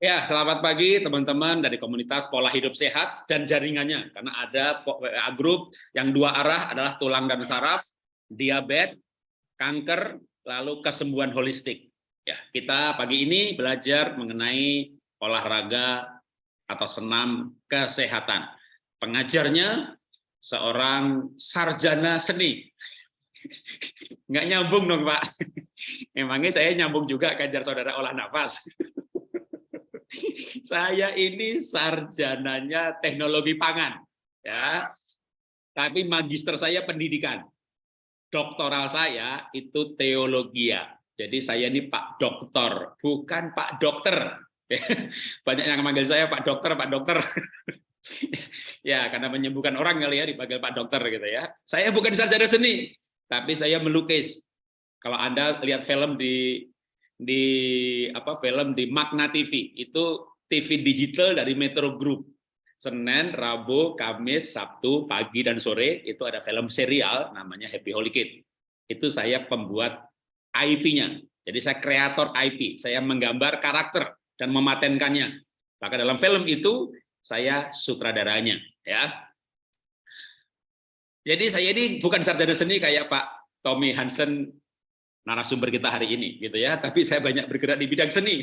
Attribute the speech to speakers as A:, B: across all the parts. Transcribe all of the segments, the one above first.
A: Ya, selamat pagi teman-teman dari komunitas pola hidup sehat dan jaringannya. Karena ada WA group yang dua arah adalah tulang dan saraf, diabetes, kanker, lalu kesembuhan holistik. Ya, kita pagi ini belajar mengenai olahraga atau senam kesehatan. Pengajarnya seorang sarjana seni. Nggak nyambung dong, Pak. Emangnya saya nyambung juga kajar saudara olah nafas. saya ini sarjananya teknologi pangan, ya. Tapi magister saya pendidikan. Doktoral saya itu teologia. Jadi saya ini Pak Dokter, bukan Pak Dokter. Banyak yang memanggil saya Pak Dokter, Pak Dokter. ya, karena menyembuhkan orang kali ya dipanggil Pak Dokter gitu ya. Saya bukan sarjana seni, tapi saya melukis. Kalau Anda lihat film di di apa film di Magna TV itu TV digital dari Metro Group Senin, Rabu, Kamis, Sabtu, pagi dan sore itu ada film serial namanya Happy Holy Kid. Itu saya pembuat IP-nya. Jadi saya kreator IP, saya menggambar karakter dan mematenkannya. Maka dalam film itu saya sutradaranya, ya. Jadi saya ini bukan sarjana seni kayak Pak Tommy Hansen narasumber kita hari ini gitu ya. Tapi saya banyak bergerak di bidang seni.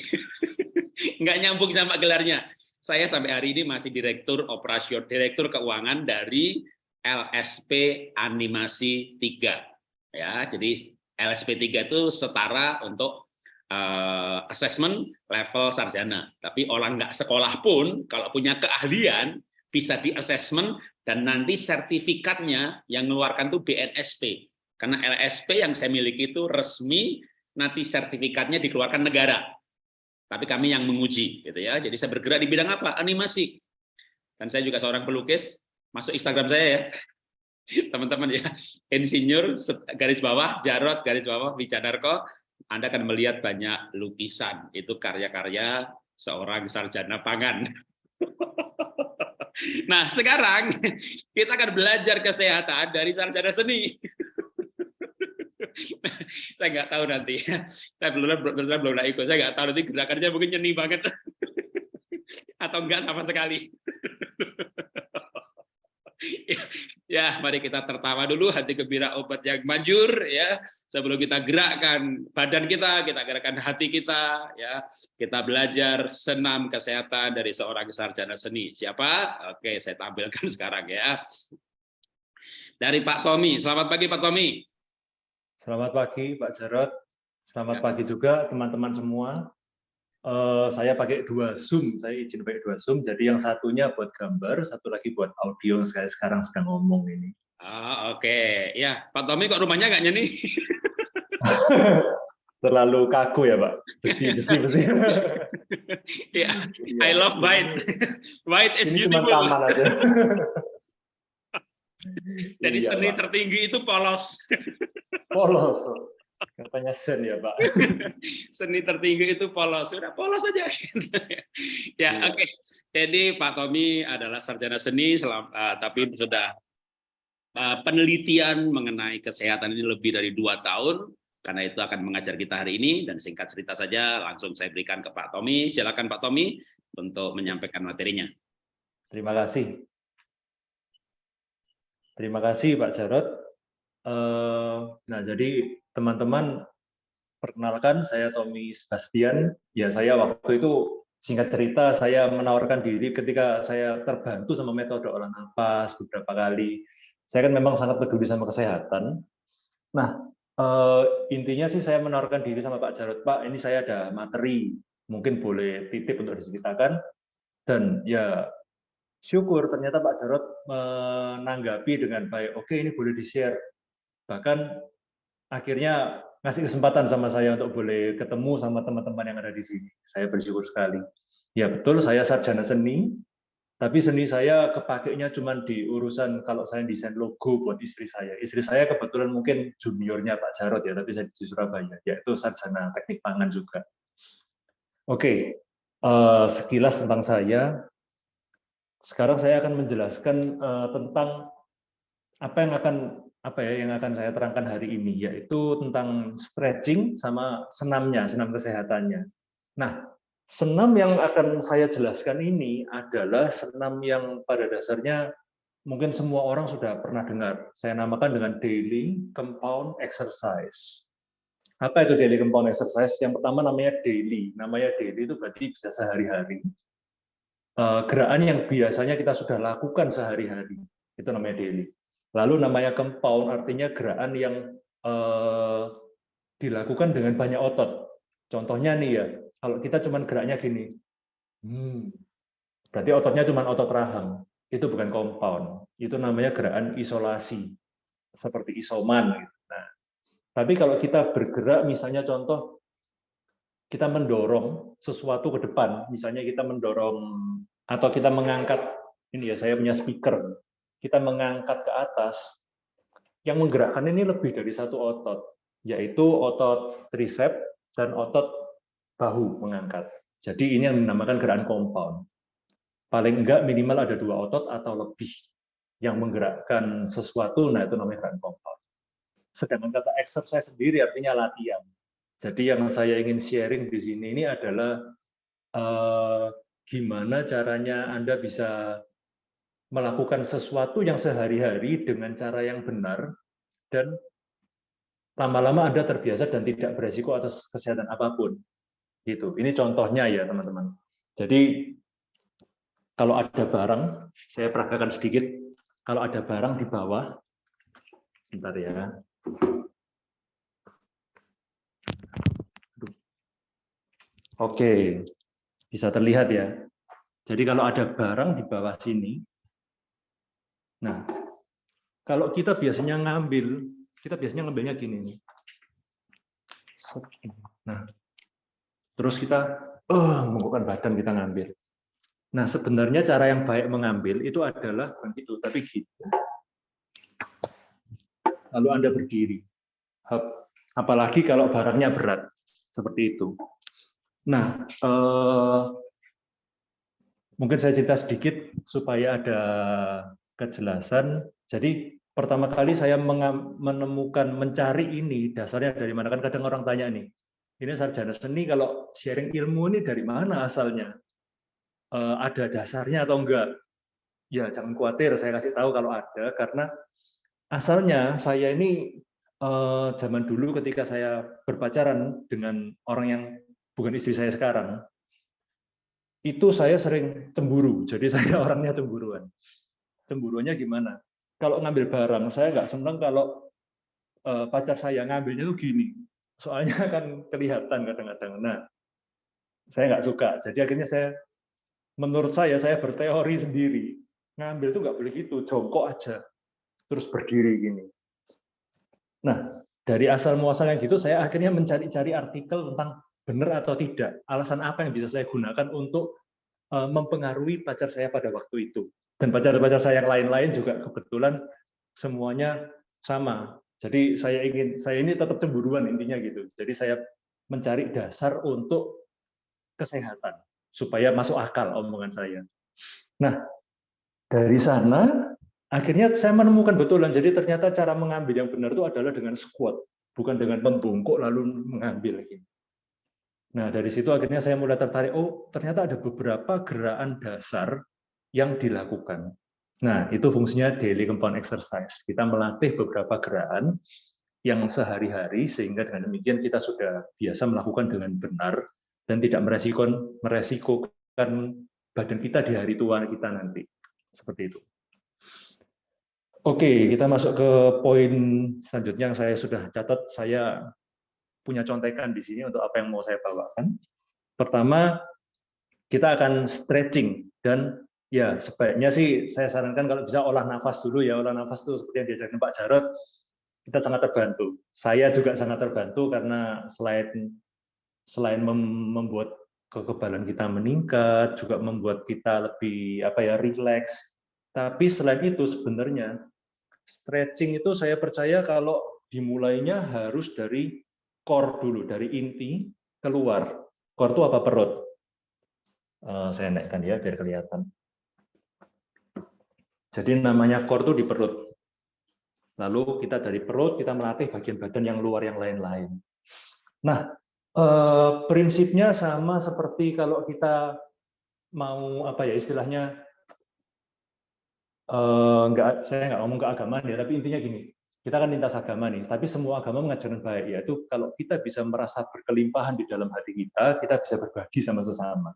A: Nggak nyambung sama gelarnya. Saya sampai hari ini masih direktur operasional direktur keuangan dari LSP Animasi 3 ya jadi LSP 3 itu setara untuk uh, assessment level sarjana. Tapi orang nggak sekolah pun kalau punya keahlian bisa di assessment dan nanti sertifikatnya yang mengeluarkan tuh BNSP karena LSP yang saya miliki itu resmi, nanti sertifikatnya dikeluarkan negara. Tapi kami yang menguji, gitu ya. Jadi saya bergerak di bidang apa? Animasi. Dan saya juga seorang pelukis. Masuk Instagram saya ya, teman-teman ya. Insinyur garis bawah, Jarot garis bawah, Wijanarko. Anda akan melihat banyak lukisan. Itu karya-karya seorang sarjana pangan. Nah, sekarang kita akan belajar kesehatan dari sarjana seni. saya nggak tahu nanti. Saya belum belum belum ikut. Saya nggak tahu nanti gerakannya mungkin nyeni banget atau enggak sama sekali. ya, mari kita tertawa dulu hati gembira obat yang manjur ya. Sebelum kita gerakkan badan kita, kita gerakkan hati kita ya. Kita belajar senam kesehatan dari seorang sarjana seni. Siapa? Oke, saya tampilkan sekarang ya. Dari Pak Tommy. Selamat pagi Pak Tommy.
B: Selamat pagi Pak Jarot. Selamat ya. pagi juga teman-teman semua. Uh, saya pakai dua Zoom, saya izin pakai dua Zoom. Jadi yang satunya buat gambar, satu lagi buat audio. Saya sekarang sedang ngomong ini.
A: Ah, Oke, okay. ya Pak Tommy kok rumahnya nggak nyeni?
B: Terlalu kaku ya Pak, besi, besi, besi.
A: ya, I love white. White is
B: ini
A: beautiful.
B: Cuma taman aja.
A: Jadi iya, seni Pak. tertinggi itu polos.
B: polos. Katanya sen ya Pak.
A: Seni tertinggi itu polos. Sudah polos saja. ya, ya. oke. Okay. Jadi Pak Tommy adalah sarjana seni, selam, uh, tapi sudah uh, penelitian mengenai kesehatan ini lebih dari dua tahun. Karena itu akan mengajar kita hari ini dan singkat cerita saja langsung saya berikan ke Pak Tommy. Silakan Pak Tommy untuk menyampaikan materinya.
B: Terima kasih. Terima kasih Pak Jarot. Eh, nah, jadi teman-teman perkenalkan saya Tommy Sebastian. Ya, saya waktu itu singkat cerita saya menawarkan diri ketika saya terbantu sama metode olah nafas beberapa kali. Saya kan memang sangat peduli sama kesehatan. Nah, eh, intinya sih saya menawarkan diri sama Pak Jarot, Pak, ini saya ada materi, mungkin boleh titip untuk diceritakan. Dan ya syukur ternyata Pak Jarot menanggapi dengan baik. Oke, ini boleh di-share bahkan akhirnya ngasih kesempatan sama saya untuk boleh ketemu sama teman-teman yang ada di sini. Saya bersyukur sekali. Ya betul, saya sarjana seni, tapi seni saya kepakainya cuma di urusan kalau saya desain logo buat istri saya. Istri saya kebetulan mungkin juniornya Pak Jarot ya, tapi saya di Surabaya, yaitu sarjana teknik pangan juga. Oke, uh, sekilas tentang saya. Sekarang saya akan menjelaskan uh, tentang apa yang akan apa ya yang akan saya terangkan hari ini yaitu tentang stretching sama senamnya, senam kesehatannya. Nah, senam yang akan saya jelaskan ini adalah senam yang pada dasarnya mungkin semua orang sudah pernah dengar. Saya namakan dengan daily compound exercise. Apa itu daily compound exercise? Yang pertama namanya daily. Namanya daily itu berarti bisa sehari-hari. Eh, gerakan yang biasanya kita sudah lakukan sehari-hari. Itu namanya daily. Lalu namanya compound artinya gerakan yang eh, dilakukan dengan banyak otot. Contohnya nih ya, kalau kita cuma geraknya gini, hmm, berarti ototnya cuma otot rahang itu bukan compound, itu namanya gerakan isolasi, seperti isoman. Gitu. Nah, tapi kalau kita bergerak, misalnya contoh, kita mendorong sesuatu ke depan, misalnya kita mendorong atau kita mengangkat, ini ya saya punya speaker, kita mengangkat ke atas, yang menggerakkan ini lebih dari satu otot, yaitu otot tricep dan otot bahu mengangkat. Jadi ini yang dinamakan gerakan compound paling enggak minimal ada dua otot atau lebih yang menggerakkan sesuatu, nah itu namanya gerakan compound. Sedangkan kata exercise sendiri artinya latihan. Jadi yang saya ingin sharing di sini ini adalah eh, gimana caranya Anda bisa melakukan sesuatu yang sehari-hari dengan cara yang benar dan lama-lama Anda terbiasa dan tidak beresiko atas kesehatan apa pun. Gitu. Ini contohnya ya teman-teman. Jadi kalau ada barang, saya peragakan sedikit, kalau ada barang di bawah, sebentar ya. Oke, bisa terlihat ya. Jadi kalau ada barang di bawah sini, nah, kalau kita biasanya ngambil, kita biasanya ngambilnya gini nih. Nah, terus kita, oh, mengukuhkan badan kita ngambil. Nah, sebenarnya cara yang baik mengambil itu adalah bukan itu, tapi gitu. Lalu Anda berdiri. Apalagi kalau barangnya berat, seperti itu. Nah, eh, mungkin saya cerita sedikit supaya ada kejelasan. Jadi pertama kali saya menemukan mencari ini dasarnya dari mana kan kadang orang tanya nih, ini sarjana seni kalau sharing ilmu ini dari mana asalnya? Eh, ada dasarnya atau enggak. Ya, jangan khawatir, saya kasih tahu kalau ada, karena asalnya saya ini eh, zaman dulu ketika saya berpacaran dengan orang yang bukan istri saya sekarang, itu saya sering cemburu, jadi saya orangnya cemburuan. Cemburuannya gimana? Kalau ngambil barang, saya nggak senang kalau eh, pacar saya ngambilnya tuh gini, soalnya kan kelihatan kadang-kadang. Nah, saya nggak suka, jadi akhirnya saya menurut saya saya berteori sendiri. Ngambil itu nggak boleh gitu. Jongkok aja. Terus berdiri gini. Nah dari asal muasal yang gitu saya akhirnya mencari-cari artikel tentang benar atau tidak alasan apa yang bisa saya gunakan untuk eh, mempengaruhi pacar saya pada waktu itu dan pacar-pacar saya yang lain-lain juga kebetulan semuanya sama jadi saya ingin saya ini tetap cemburuan intinya gitu jadi saya mencari dasar untuk kesehatan supaya masuk akal omongan saya. Nah, dari sana akhirnya saya menemukan betulan. Jadi ternyata cara mengambil yang benar itu adalah dengan squat, bukan dengan membungkuk lalu mengambil. Nah, dari situ akhirnya saya mulai tertarik, oh ternyata ada beberapa gerakan dasar yang dilakukan. Nah, itu fungsinya daily compound exercise. Kita melatih beberapa gerakan yang sehari-hari, sehingga dengan demikian kita sudah biasa melakukan dengan benar, dan tidak meresikokan meresikokan badan kita di hari tua kita nanti. Seperti itu. Oke, kita masuk ke poin selanjutnya yang saya sudah catat. Saya punya contekan di sini untuk apa yang mau saya bawakan. Pertama, kita akan stretching dan ya sebaiknya sih saya sarankan kalau bisa olah nafas dulu ya olah nafas itu seperti yang diajarkan Pak Jarot kita sangat terbantu. Saya juga sangat terbantu karena selain selain membuat kekebalan kita meningkat, juga membuat kita lebih apa ya rileks. Tapi selain itu sebenarnya stretching itu saya percaya kalau dimulainya harus dari core dulu, dari inti keluar. Core itu apa perut? Uh, saya naikkan ya biar kelihatan. Jadi namanya core itu di perut. Lalu kita dari perut kita melatih bagian badan yang luar yang lain-lain. Nah, Eh, prinsipnya sama seperti kalau kita mau apa ya istilahnya eh, enggak saya nggak ngomong keagamaan ya tapi intinya gini kita kan lintas agama nih tapi semua agama mengajarkan baik yaitu kalau kita bisa merasa berkelimpahan di dalam hati kita kita bisa berbagi sama sesama.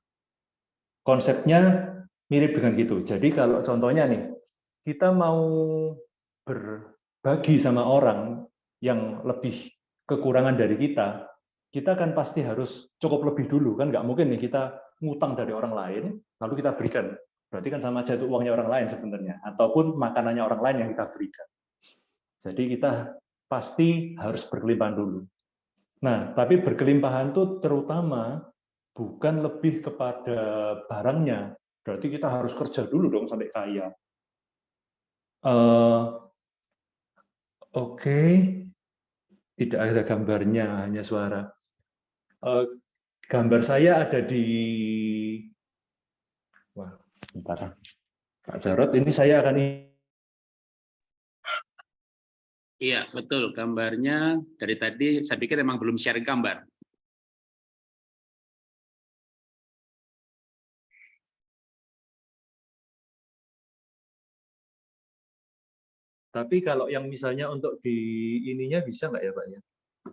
B: Konsepnya mirip dengan gitu. Jadi kalau contohnya nih kita mau berbagi sama orang yang lebih kekurangan dari kita kita kan pasti harus cukup lebih dulu kan nggak mungkin nih kita ngutang dari orang lain lalu kita berikan. Berarti kan sama aja itu uangnya orang lain sebenarnya ataupun makanannya orang lain yang kita berikan jadi kita pasti harus berkelimpahan dulu. Nah tapi berkelimpahan itu terutama bukan lebih kepada barangnya. Berarti kita harus kerja dulu dong sampai kaya. Uh, oke. Okay. tidak ada gambarnya hanya suara. Uh, gambar saya ada di wah sebentar. Pak Jarot ini saya akan
A: Iya, betul. Gambarnya dari tadi saya pikir memang belum share gambar.
B: Tapi kalau yang misalnya untuk di ininya bisa nggak ya Pak ya?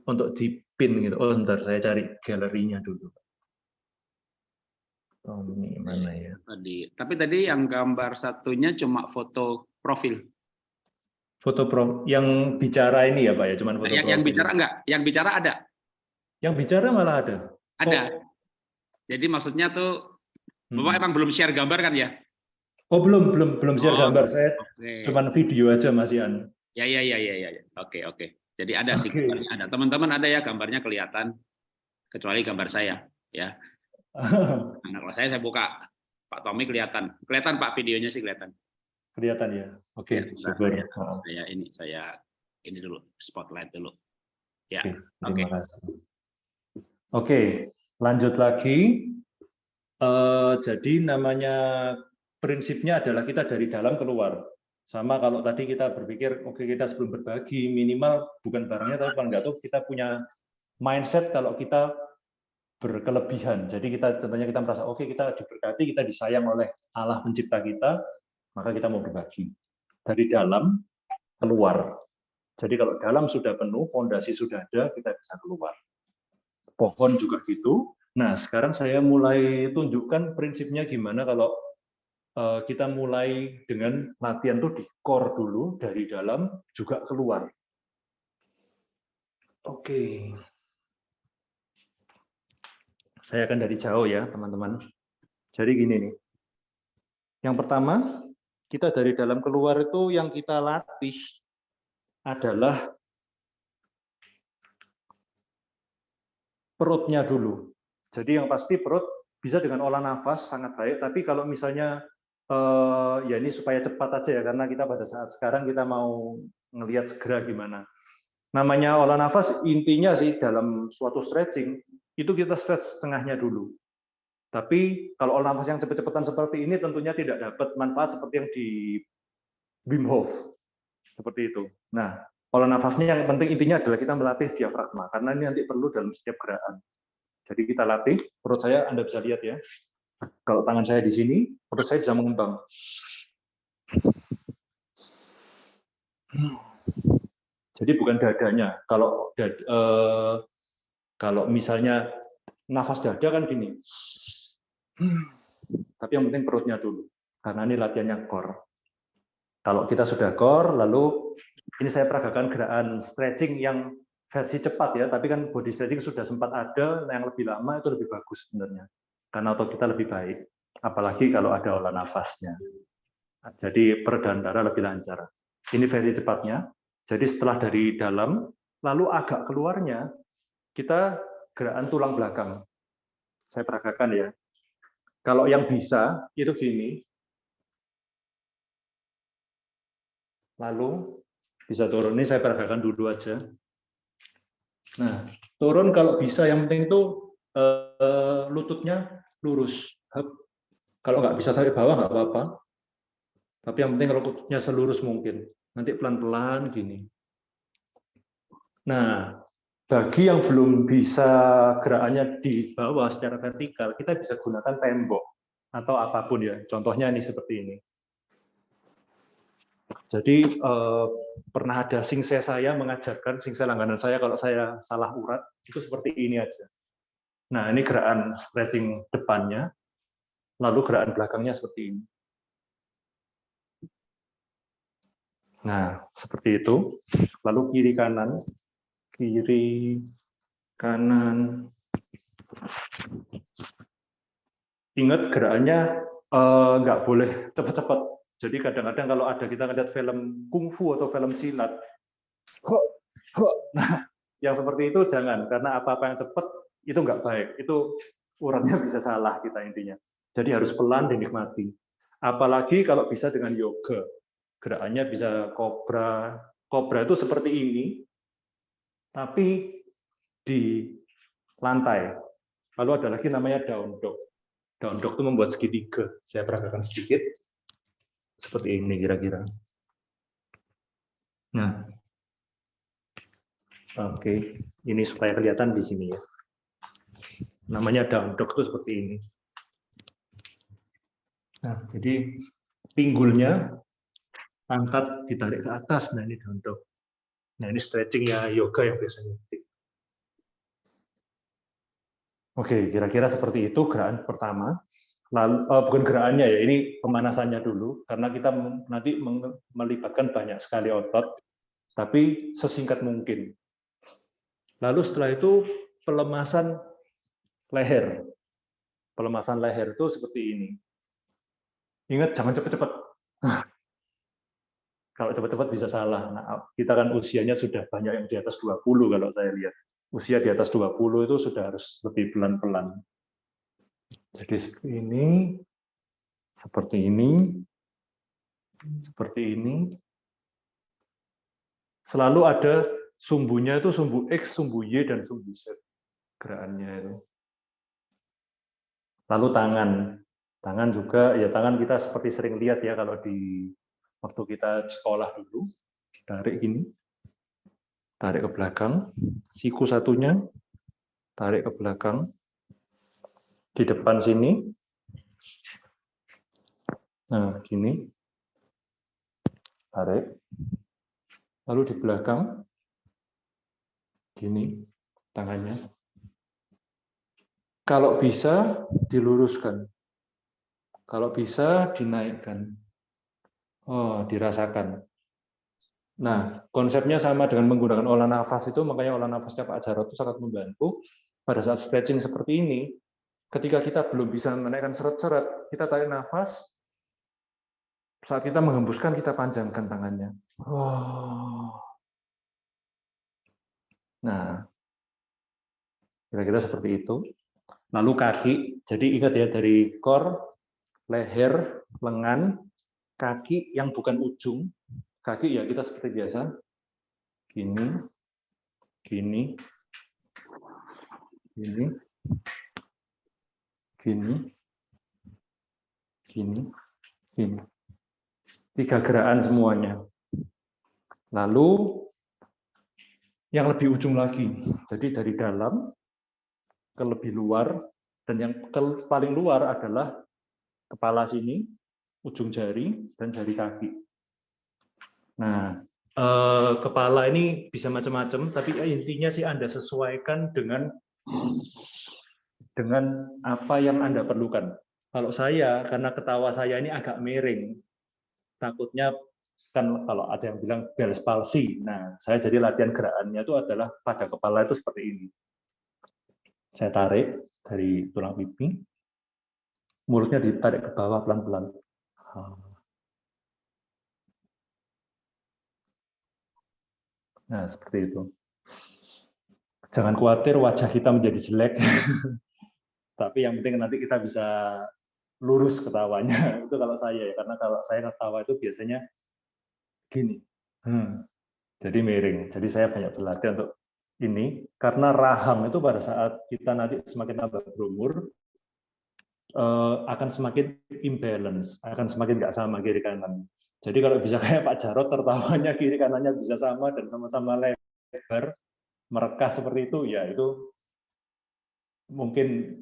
B: untuk di pin gitu. Oh, sebentar saya cari galerinya dulu. Oh, ini mana ya?
A: Tadi. Tapi tadi yang gambar satunya cuma foto profil.
B: Foto pro yang bicara ini ya, Pak ya, cuman foto
A: yang,
B: profil.
A: Yang bicara enggak? Yang bicara ada.
B: Yang bicara malah ada.
A: Ada. Oh. Jadi maksudnya tuh hmm. Bapak emang belum share gambar kan ya?
B: Oh, belum, belum, belum share oh, gambar. Saya okay. cuman video aja Mas Ian.
A: Ya, ya, ya, ya, ya. Oke, oke. Jadi ada okay. sih gambarnya ada. Teman-teman ada ya gambarnya kelihatan kecuali gambar saya ya. Nah, kalau saya saya buka Pak Tommy kelihatan. Kelihatan Pak videonya sih kelihatan.
B: Kelihatan ya. Oke, okay, ya,
A: Ya. Saya ini saya ini dulu spotlight dulu. Ya. Oke. Okay,
B: Oke, okay, lanjut lagi. Uh, jadi namanya prinsipnya adalah kita dari dalam keluar. Sama kalau tadi kita berpikir, oke okay, kita sebelum berbagi, minimal bukan barangnya, tapi paling nggak tahu kita punya mindset kalau kita berkelebihan. Jadi kita contohnya kita merasa, oke okay, kita diberkati, kita disayang oleh Allah pencipta kita, maka kita mau berbagi. Dari dalam, keluar. Jadi kalau dalam sudah penuh, fondasi sudah ada, kita bisa keluar. Pohon juga gitu. Nah, sekarang saya mulai tunjukkan prinsipnya gimana kalau Eh, kita mulai dengan latihan tuh di core dulu dari dalam juga keluar. Oke. Saya akan dari jauh ya, teman-teman. Jadi gini nih. Yang pertama, kita dari dalam keluar itu yang kita latih adalah perutnya dulu. Jadi yang pasti perut bisa dengan olah nafas sangat baik, tapi kalau misalnya uh, ya ini supaya cepat aja ya karena kita pada saat sekarang kita mau ngelihat segera gimana. Namanya olah nafas intinya sih dalam suatu stretching itu kita stretch setengahnya dulu. Tapi kalau olah nafas yang cepat-cepatan seperti ini tentunya tidak dapat manfaat seperti yang di Wim Hof. Seperti itu. Nah, olah nafasnya yang penting intinya adalah kita melatih diafragma karena ini nanti perlu dalam setiap gerakan. Jadi kita latih, perut saya Anda bisa lihat ya. Kalau tangan saya di sini, perut saya bisa mengembang. Jadi bukan dadanya. Kalau dada, eh, kalau misalnya nafas dada kan gini. Tapi yang penting perutnya dulu. Karena ini latihannya core. Kalau kita sudah core, lalu ini saya peragakan gerakan stretching yang versi cepat ya, tapi kan body stretching sudah sempat ada, yang lebih lama itu lebih bagus sebenarnya karena otot kita lebih baik, apalagi kalau ada olah nafasnya. Jadi peredaran darah lebih lancar. Ini versi cepatnya. Jadi setelah dari dalam, lalu agak keluarnya, kita gerakan tulang belakang. Saya peragakan ya. Kalau yang bisa, itu gini. Lalu bisa turun. Ini saya peragakan dulu aja. Nah, turun kalau bisa, yang penting itu uh, lututnya lurus. Kalau nggak bisa sampai bawah nggak apa-apa. Tapi yang penting kalau lututnya selurus mungkin. Nanti pelan-pelan gini. Nah, bagi yang belum bisa gerakannya di bawah secara vertikal, kita bisa gunakan tembok atau apa pun ya. Contohnya ini seperti ini. Jadi eh, pernah ada singse saya mengajarkan singse langganan saya kalau saya salah urat itu seperti ini aja. Nah ini gerakan stretching depannya, lalu gerakan belakangnya seperti ini. Nah seperti itu. Lalu kiri kanan, kiri kanan. Ingat gerakannya eh, nggak boleh cepat-cepat jadi kadang-kadang kalau ada kita ngeliat film kungfu atau film silat, nah yang seperti itu jangan karena apa-apa yang cepat itu nggak baik. Itu uratnya bisa salah kita intinya. Jadi harus pelan dinikmati. Apalagi kalau bisa dengan yoga, gerakannya bisa kobra. Kobra itu seperti ini, tapi di lantai. Lalu ada lagi namanya daun dog. Daun dog itu membuat segitiga. Saya peragakan sedikit seperti ini kira-kira. Nah, oke, ini supaya kelihatan di sini ya. Namanya dangdok itu seperti ini. Nah, jadi pinggulnya angkat ditarik ke atas. Nah, ini dangdok. Nah, ini stretchingnya yoga yang biasanya. Oke, kira-kira seperti itu gerakan pertama. Lalu uh, bukan gerakannya ya ini pemanasannya dulu. Karena kita nanti melibatkan banyak sekali otot tapi sesingkat mungkin. Lalu setelah itu pelemasan leher. Pelemasan leher itu seperti ini. Ingat jangan cepat-cepat kalau cepat-cepat bisa salah nah, kita kan usianya sudah banyak yang di atas 20 kalau saya lihat usia di atas 20 itu sudah harus lebih pelan-pelan jadi seperti ini, seperti ini, seperti ini. Selalu ada sumbunya itu sumbu X, sumbu Y, dan sumbu Z. Gerakannya itu. Lalu tangan. Tangan juga, ya tangan kita seperti sering lihat ya kalau di waktu kita sekolah dulu. Tarik gini. Tarik ke belakang. Siku satunya. Tarik ke belakang di depan sini. Nah, gini. Tarik. Lalu di belakang, gini tangannya. Kalau bisa, diluruskan. Kalau bisa, dinaikkan. Oh, dirasakan. Nah, konsepnya sama dengan menggunakan olah nafas itu, makanya olah nafasnya Pak Jarot itu sangat membantu. Pada saat stretching seperti ini, ketika kita belum bisa menaikkan seret-seret, kita tarik nafas, saat kita menghembuskan, kita panjangkan tangannya. Nah, kira-kira seperti itu. Lalu kaki, jadi ingat ya, dari kor, leher, lengan, kaki yang bukan ujung, kaki ya kita seperti biasa, gini, gini, gini, gini, gini, gini. Tiga gerakan semuanya. Lalu yang lebih ujung lagi. Jadi dari dalam ke lebih luar. Dan yang ke paling luar adalah kepala sini, ujung jari dan jari kaki. Nah, eh, kepala ini bisa macam-macam, tapi intinya sih Anda sesuaikan dengan dengan apa yang Anda perlukan. Kalau saya, karena ketawa saya ini agak miring, takutnya kan kalau ada yang bilang Bell's palsy. Nah, saya jadi latihan gerakannya itu adalah pada kepala itu seperti ini. Saya tarik dari tulang pipi, mulutnya ditarik ke bawah pelan-pelan. Nah, seperti itu. Jangan khawatir wajah kita menjadi jelek. tapi yang penting nanti kita bisa lurus ketawanya itu kalau saya ya karena kalau saya ketawa itu biasanya gini hmm. jadi miring jadi saya banyak berlatih untuk ini karena rahang itu pada saat kita nanti semakin tambah berumur eh, akan semakin imbalance akan semakin nggak sama kiri kanan jadi kalau bisa kayak Pak Jarot tertawanya kiri kanannya bisa sama dan sama-sama lebar merekah seperti itu, ya itu mungkin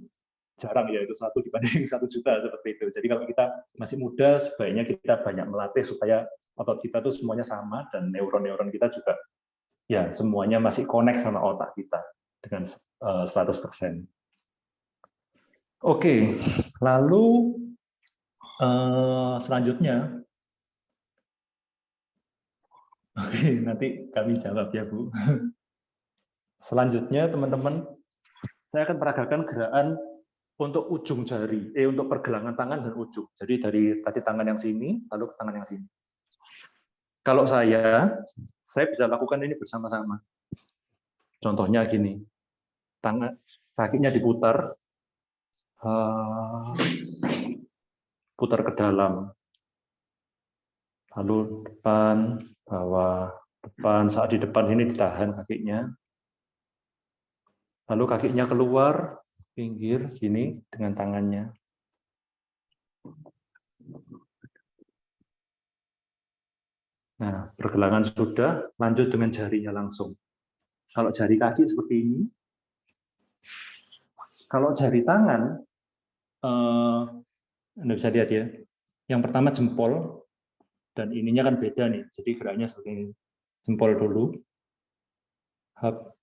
B: jarang ya itu satu dibanding satu juta seperti itu. Jadi kalau kita masih muda, sebaiknya kita banyak melatih supaya otot kita tuh semuanya sama dan neuron-neuron kita juga ya semuanya masih connect sama otak kita dengan 100%. Oke, lalu uh, selanjutnya, oke nanti kami jawab ya Bu. Selanjutnya teman-teman, saya akan peragakan gerakan untuk ujung jari, eh untuk pergelangan tangan dan ujung. Jadi dari tadi tangan yang sini, lalu ke tangan yang sini. Kalau saya, saya bisa lakukan ini bersama-sama. Contohnya gini, tangan kakinya diputar, uh, putar ke dalam, lalu depan, bawah, depan. Saat di depan ini ditahan kakinya, lalu kakinya keluar, pinggir sini dengan tangannya. Nah, pergelangan sudah, lanjut dengan jarinya langsung. Kalau jari kaki seperti ini, kalau jari tangan, eh, Anda bisa lihat ya, yang pertama jempol, dan ininya kan beda nih, jadi geraknya seperti ini. Jempol dulu, hap,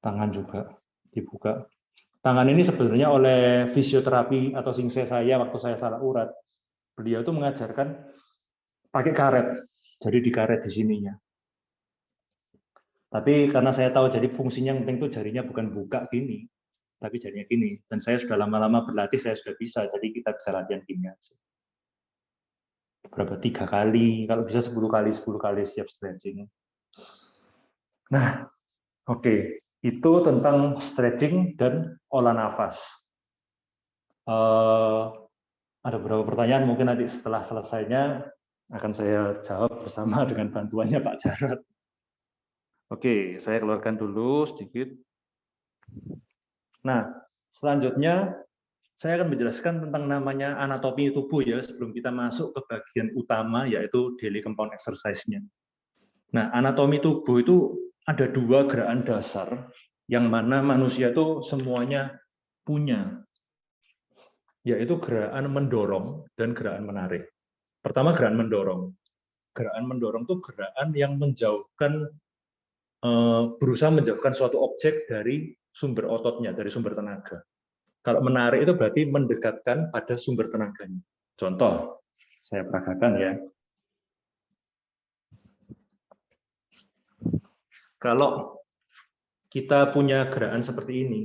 B: tangan juga dibuka. Tangan ini sebenarnya oleh fisioterapi atau singse saya waktu saya salah urat, beliau itu mengajarkan pakai karet, jadi dikaret di sininya. Tapi karena saya tahu jadi fungsinya yang penting itu jarinya bukan buka gini, tapi jarinya gini. Dan saya sudah lama-lama berlatih, saya sudah bisa, jadi kita bisa latihan gini aja. Berapa tiga kali, kalau bisa sepuluh kali, sepuluh kali siap stretching. Nah, oke. Okay itu tentang stretching dan olah nafas. Uh, ada beberapa pertanyaan, mungkin nanti setelah selesainya akan saya jawab bersama dengan bantuannya Pak Jarot. Oke, saya keluarkan dulu sedikit. Nah, selanjutnya saya akan menjelaskan tentang namanya anatomi tubuh ya sebelum kita masuk ke bagian utama yaitu daily compound exercise-nya. Nah, anatomi tubuh itu ada dua gerakan dasar yang mana manusia itu semuanya punya, yaitu gerakan mendorong dan gerakan menarik. Pertama gerakan mendorong. Gerakan mendorong itu gerakan yang menjauhkan, berusaha menjauhkan suatu objek dari sumber ototnya, dari sumber tenaga. Kalau menarik itu berarti mendekatkan pada sumber tenaganya. Contoh, saya peragakan ya. Kalau kita punya gerakan seperti ini,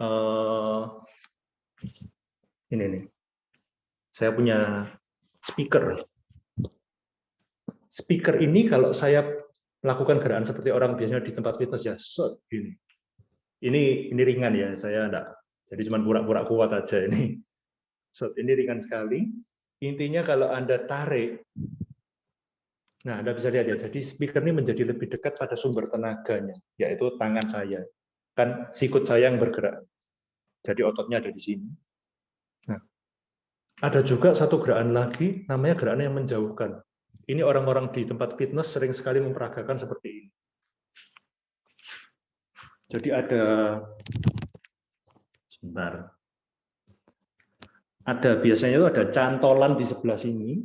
B: uh, ini nih, saya punya speaker. Speaker ini kalau saya melakukan gerakan seperti orang biasanya di tempat fitness ya, shot gini. Ini ini ringan ya, saya enggak. Jadi cuma pura-pura kuat aja ini. Shot ini ringan sekali. Intinya kalau Anda tarik Nah, Anda bisa lihat ya, jadi speaker ini menjadi lebih dekat pada sumber tenaganya, yaitu tangan saya. Kan sikut saya yang bergerak. Jadi ototnya ada di sini. Nah, ada juga satu gerakan lagi, namanya gerakan yang menjauhkan. Ini orang-orang di tempat fitness sering sekali memperagakan seperti ini. Jadi ada, sebentar, ada biasanya itu ada cantolan di sebelah sini.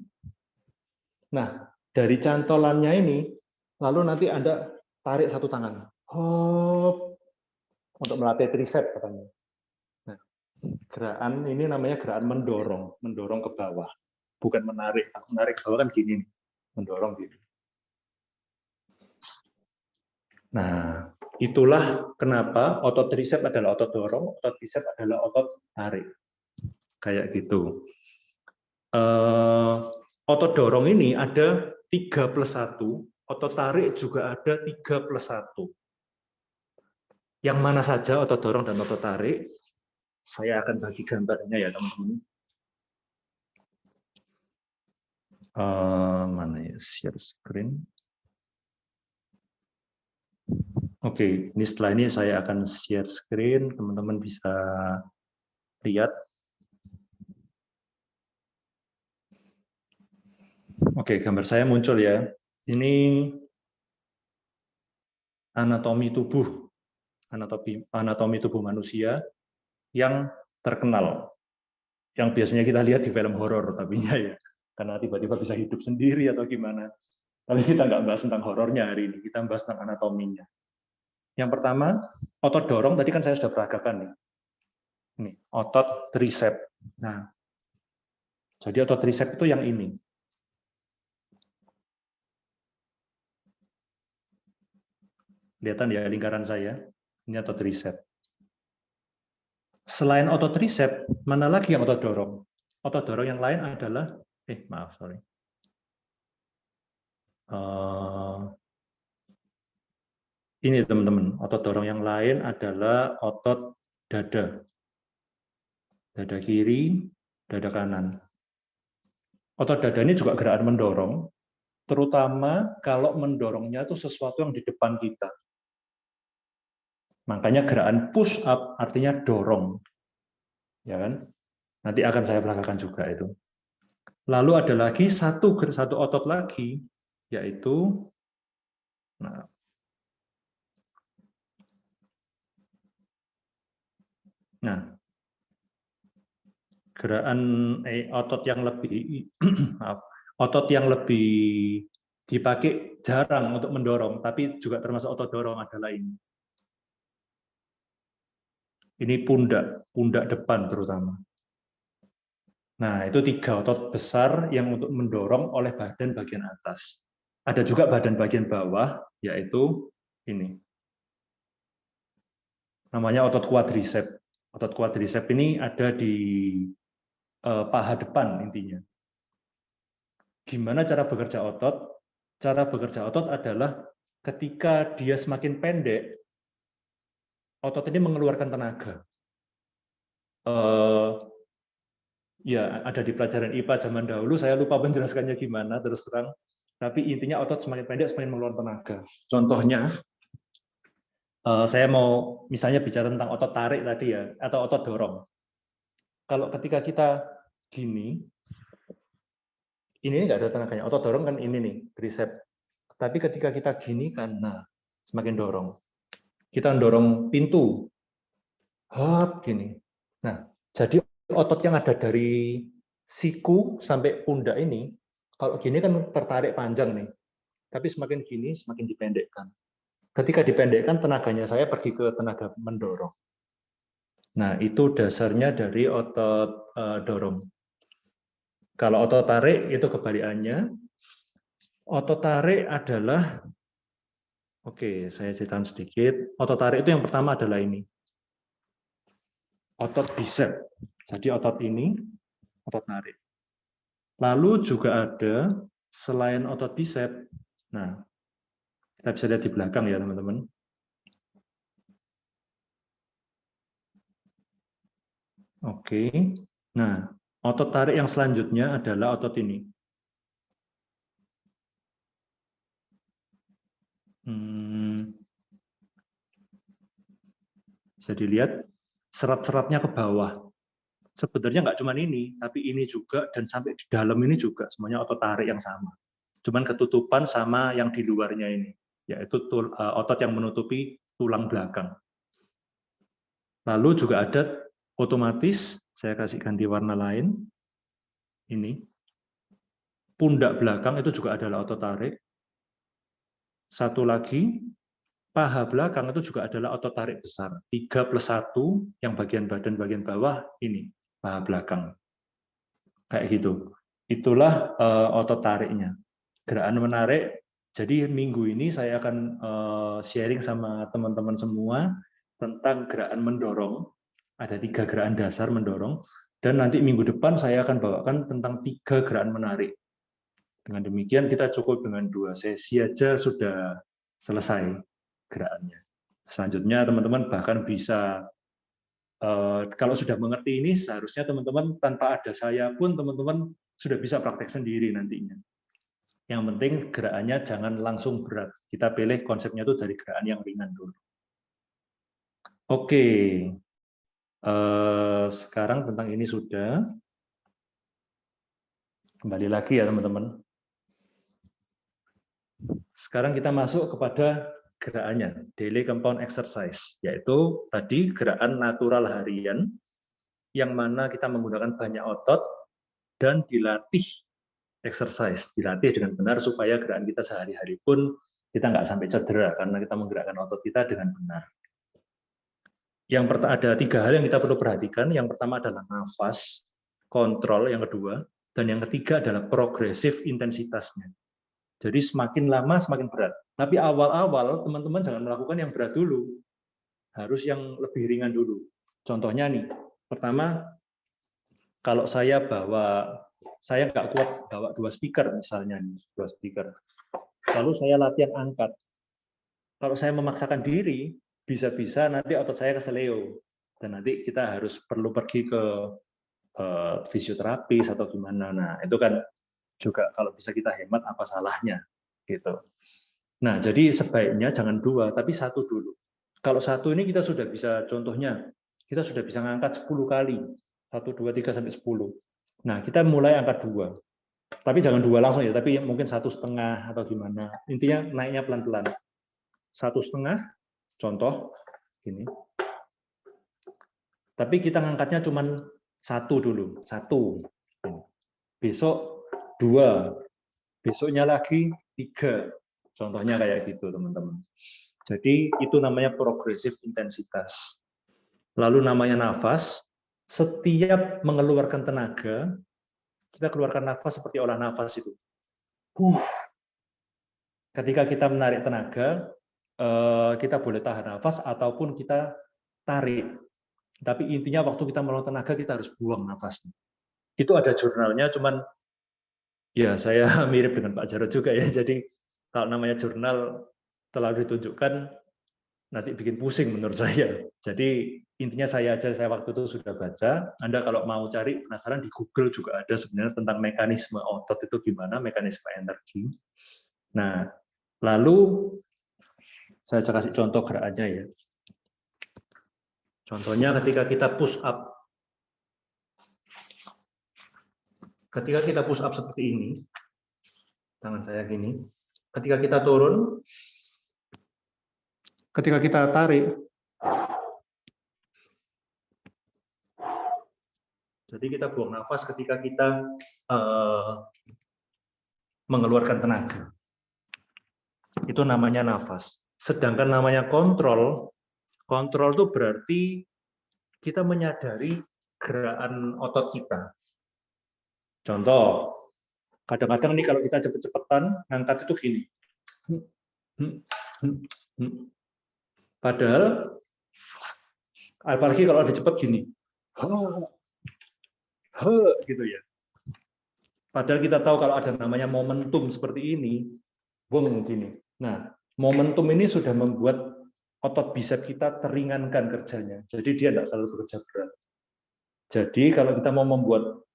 B: Nah, dari cantolannya ini, lalu nanti Anda tarik satu tangan. Hop, untuk melatih tricep katanya. Nah, gerakan ini namanya gerakan mendorong, mendorong ke bawah. Bukan menarik. Menarik ke bawah kan gini, mendorong gini. Nah, itulah kenapa otot tricep adalah otot dorong, otot bicep adalah otot tarik. Kayak gitu. Uh, otot dorong ini ada 3 plus 1, otot tarik juga ada 3 plus 1. Yang mana saja otot dorong dan otot tarik, saya akan bagi gambarnya ya teman-teman. Uh, mana ya share screen. Oke, okay, ini setelah ini saya akan share screen, teman-teman bisa lihat Oke, gambar saya muncul ya. Ini anatomi tubuh, anatomi, anatomi tubuh manusia yang terkenal, yang biasanya kita lihat di film horor, tapi ya, karena tiba-tiba bisa hidup sendiri atau gimana. Tapi kita nggak bahas tentang horornya hari ini, kita bahas tentang anatominya. Yang pertama, otot dorong, tadi kan saya sudah peragakan nih. Ini, otot tricep. Nah, jadi otot tricep itu yang ini. Kelihatan ya lingkaran saya? Ini otot tricep. Selain otot tricep, mana lagi yang otot dorong? Otot dorong yang lain adalah, eh maaf, sorry. Uh, ini teman-teman, otot dorong yang lain adalah otot dada. Dada kiri, dada kanan. Otot dada ini juga gerakan mendorong, terutama kalau mendorongnya itu sesuatu yang di depan kita. Makanya gerakan push up artinya dorong. Ya kan? Nanti akan saya belakangkan juga itu. Lalu ada lagi satu satu otot lagi yaitu nah Nah, gerakan eh, otot yang lebih maaf, otot yang lebih dipakai jarang untuk mendorong, tapi juga termasuk otot dorong adalah ini. Ini pundak, pundak depan terutama. Nah, itu tiga otot besar yang untuk mendorong oleh badan bagian atas. Ada juga badan bagian bawah, yaitu ini. Namanya otot quadricep. Otot quadricep ini ada di eh, paha depan intinya. Gimana cara bekerja otot? Cara bekerja otot adalah ketika dia semakin pendek, otot ini mengeluarkan tenaga. Uh, ya ada di pelajaran IPA zaman dahulu, saya lupa menjelaskannya gimana terus terang. Tapi intinya otot semakin pendek semakin mengeluarkan tenaga. Contohnya, uh, saya mau misalnya bicara tentang otot tarik tadi ya, atau otot dorong. Kalau ketika kita gini, ini nggak ada tenaganya. Otot dorong kan ini nih, tricep. Tapi ketika kita gini kan, nah semakin dorong kita dorong pintu. Hop, gini. Nah, jadi otot yang ada dari siku sampai pundak ini, kalau gini kan tertarik panjang nih. Tapi semakin gini, semakin dipendekkan. Ketika dipendekkan, tenaganya saya pergi ke tenaga mendorong. Nah, itu dasarnya dari otot uh, dorong. Kalau otot tarik, itu kebalikannya. Otot tarik adalah Oke, saya ceritakan sedikit. Otot tarik itu yang pertama adalah ini. Otot bicep. Jadi otot ini, otot tarik. Lalu juga ada, selain otot bicep, nah, kita bisa lihat di belakang ya teman-teman. Oke, nah otot tarik yang selanjutnya adalah otot ini. Hmm. Bisa dilihat serat-seratnya ke bawah. Sebenarnya nggak cuma ini, tapi ini juga dan sampai di dalam ini juga semuanya otot tarik yang sama. Cuman ketutupan sama yang di luarnya ini, yaitu tul, uh, otot yang menutupi tulang belakang. Lalu juga ada otomatis, saya kasih ganti warna lain, ini, pundak belakang itu juga adalah otot tarik, satu lagi, paha belakang itu juga adalah otot tarik besar. 3 plus 1 yang bagian badan bagian bawah ini, paha belakang. Kayak gitu. Itulah uh, otot tariknya. Gerakan menarik. Jadi minggu ini saya akan uh, sharing sama teman-teman semua tentang gerakan mendorong. Ada tiga gerakan dasar mendorong. Dan nanti minggu depan saya akan bawakan tentang tiga gerakan menarik. Dengan demikian kita cukup dengan dua sesi aja sudah selesai gerakannya. Selanjutnya teman-teman bahkan bisa kalau sudah mengerti ini seharusnya teman-teman tanpa ada saya pun teman-teman sudah bisa praktek sendiri nantinya. Yang penting gerakannya jangan langsung berat. Kita pilih konsepnya itu dari gerakan yang ringan dulu. Oke, eh, sekarang tentang ini sudah. Kembali lagi ya teman-teman. Sekarang kita masuk kepada gerakannya, daily compound exercise, yaitu tadi gerakan natural harian yang mana kita menggunakan banyak otot dan dilatih exercise, dilatih dengan benar supaya gerakan kita sehari-hari pun kita nggak sampai cedera karena kita menggerakkan otot kita dengan benar. Yang pertama ada tiga hal yang kita perlu perhatikan. Yang pertama adalah nafas, kontrol yang kedua, dan yang ketiga adalah progresif intensitasnya. Jadi semakin lama semakin berat. Tapi awal-awal teman-teman jangan melakukan yang berat dulu. Harus yang lebih ringan dulu. Contohnya nih, pertama kalau saya bawa saya nggak kuat bawa dua speaker misalnya nih, dua speaker. Lalu saya latihan angkat. Kalau saya memaksakan diri, bisa-bisa nanti otot saya keseleo dan nanti kita harus perlu pergi ke uh, fisioterapis atau gimana. Nah, itu kan juga kalau bisa kita hemat apa salahnya gitu. Nah, jadi sebaiknya jangan dua tapi satu dulu. Kalau satu ini kita sudah bisa contohnya kita sudah bisa ngangkat 10 kali. 1 2 3 sampai 10. Nah, kita mulai angkat dua. Tapi jangan dua langsung ya, tapi mungkin satu setengah atau gimana. Intinya naiknya pelan-pelan. Satu setengah, contoh gini. Tapi kita ngangkatnya cuma satu dulu, satu. Besok dua, besoknya lagi tiga. Contohnya kayak gitu, teman-teman. Jadi itu namanya progresif intensitas. Lalu namanya nafas, setiap mengeluarkan tenaga, kita keluarkan nafas seperti olah nafas itu. Uh. Ketika kita menarik tenaga, eh, kita boleh tahan nafas ataupun kita tarik. Tapi intinya waktu kita mengeluarkan tenaga, kita harus buang nafasnya. Itu ada jurnalnya, cuman Ya, saya mirip dengan Pak Jarod juga ya. Jadi kalau namanya jurnal terlalu ditunjukkan nanti bikin pusing menurut saya. Jadi intinya saya aja saya waktu itu sudah baca. Anda kalau mau cari penasaran di Google juga ada sebenarnya tentang mekanisme otot itu gimana, mekanisme energi. Nah, lalu saya kasih contoh gerakannya ya. Contohnya ketika kita push up Ketika kita push up seperti ini, tangan saya gini, ketika kita turun, ketika kita tarik, jadi kita buang nafas ketika kita uh, mengeluarkan tenaga. Itu namanya nafas. Sedangkan namanya kontrol, kontrol itu berarti kita menyadari gerakan otot kita. Contoh, kadang-kadang nih kalau kita cepet-cepetan, ngangkat itu gini. Padahal, apalagi kalau ada cepet gini. gitu ya. Padahal kita tahu kalau ada namanya momentum seperti ini, bung gini. Nah, momentum ini sudah membuat otot bisep kita teringankan kerjanya. Jadi dia tidak terlalu bekerja berat. Jadi kalau kita mau membuat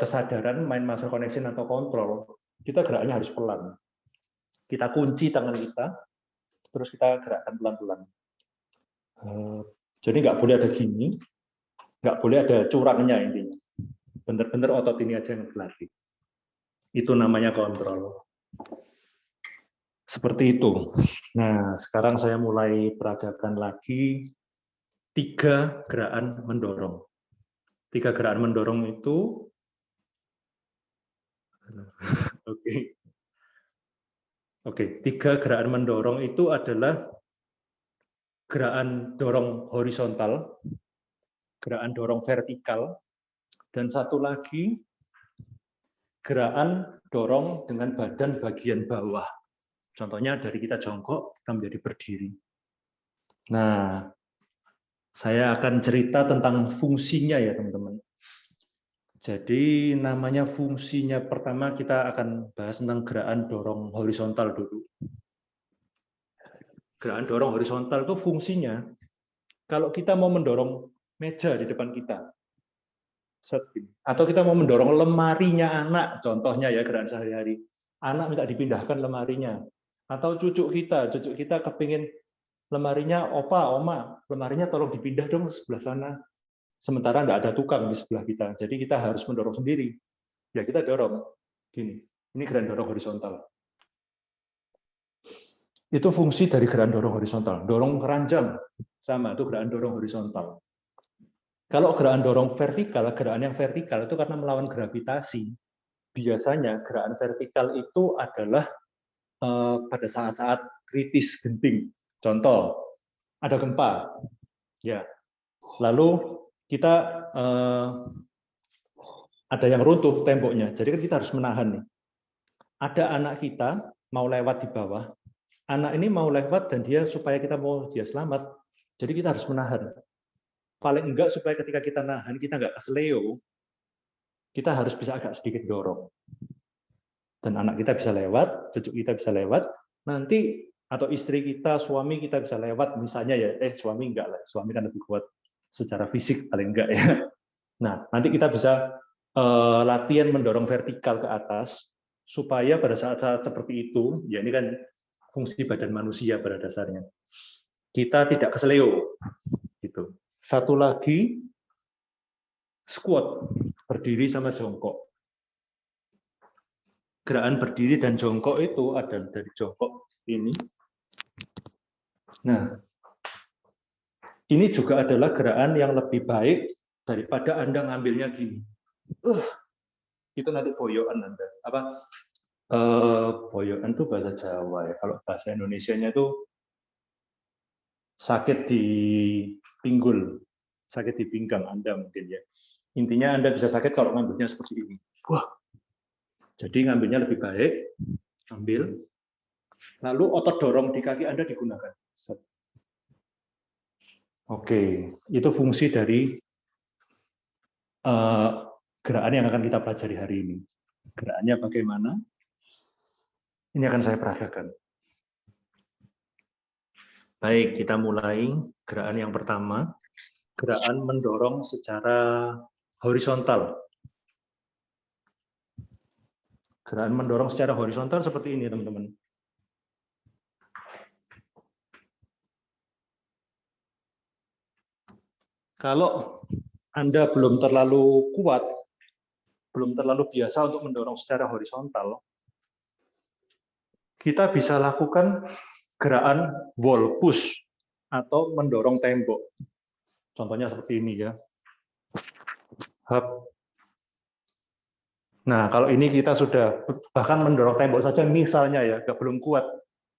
B: kesadaran main muscle connection atau kontrol, kita geraknya harus pelan. Kita kunci tangan kita, terus kita gerakkan pelan-pelan. Eh, jadi nggak boleh ada gini, nggak boleh ada curangnya intinya. Bener-bener otot ini aja yang berlatih. Itu namanya kontrol. Seperti itu. Nah, sekarang saya mulai peragakan lagi tiga gerakan mendorong tiga gerakan mendorong itu. Oke. Oke tiga gerakan mendorong itu adalah gerakan dorong horizontal gerakan dorong vertikal dan satu lagi gerakan dorong dengan badan bagian bawah. Contohnya dari kita jongkok kita menjadi berdiri. Nah saya akan cerita tentang fungsinya ya teman-teman. Jadi namanya fungsinya pertama kita akan bahas tentang gerakan dorong horizontal dulu. Gerakan dorong horizontal itu fungsinya kalau kita mau mendorong meja di depan kita, atau kita mau mendorong lemarinya anak, contohnya ya gerakan sehari-hari, anak minta dipindahkan lemarinya, atau cucu kita, cucu kita kepingin lemarinya opa, oma, lemarinya tolong dipindah dong sebelah sana. Sementara enggak ada tukang di sebelah kita, jadi kita harus mendorong sendiri. Ya kita dorong, gini. Ini gerakan dorong horizontal. Itu fungsi dari gerakan dorong horizontal. Dorong keranjang sama itu gerakan dorong horizontal. Kalau gerakan dorong vertikal, gerakan yang vertikal itu karena melawan gravitasi. Biasanya gerakan vertikal itu adalah eh, pada saat-saat kritis genting. Contoh, ada gempa. Ya. Lalu kita eh, ada yang runtuh temboknya. Jadi kan kita harus menahan nih. Ada anak kita mau lewat di bawah. Anak ini mau lewat dan dia supaya kita mau dia selamat. Jadi kita harus menahan. Paling enggak supaya ketika kita nahan kita enggak kesleo. Kita harus bisa agak sedikit dorong. Dan anak kita bisa lewat, cucu kita bisa lewat. Nanti atau istri kita, suami kita bisa lewat misalnya ya, eh suami enggak lah, suami kan lebih kuat secara fisik paling enggak ya. Nah, nanti kita bisa uh, latihan mendorong vertikal ke atas supaya pada saat-saat seperti itu, ya ini kan fungsi badan manusia pada dasarnya. Kita tidak keseleo gitu. Satu lagi squat, berdiri sama jongkok. Gerakan berdiri dan jongkok itu ada dari jongkok ini. Nah, ini juga adalah gerakan yang lebih baik daripada Anda ngambilnya gini. Uh, itu nanti boyoan Anda. Apa? Uh, boyoan itu bahasa Jawa ya. Kalau bahasa Indonesia-nya itu sakit di pinggul, sakit di pinggang Anda mungkin ya. Intinya Anda bisa sakit kalau ngambilnya seperti ini. Wah. Jadi ngambilnya lebih baik, ambil. Lalu otot dorong di kaki Anda digunakan. Oke, itu fungsi dari uh, gerakan yang akan kita pelajari hari ini. Gerakannya bagaimana? Ini akan saya peragakan. Baik, kita mulai gerakan yang pertama. Gerakan mendorong secara horizontal. Gerakan mendorong secara horizontal seperti ini, teman-teman. Kalau Anda belum terlalu kuat, belum terlalu biasa untuk mendorong secara horizontal, kita bisa lakukan gerakan wall push atau mendorong tembok. Contohnya seperti ini ya. Hub. Nah, kalau ini kita sudah bahkan mendorong tembok saja misalnya ya, nggak belum kuat,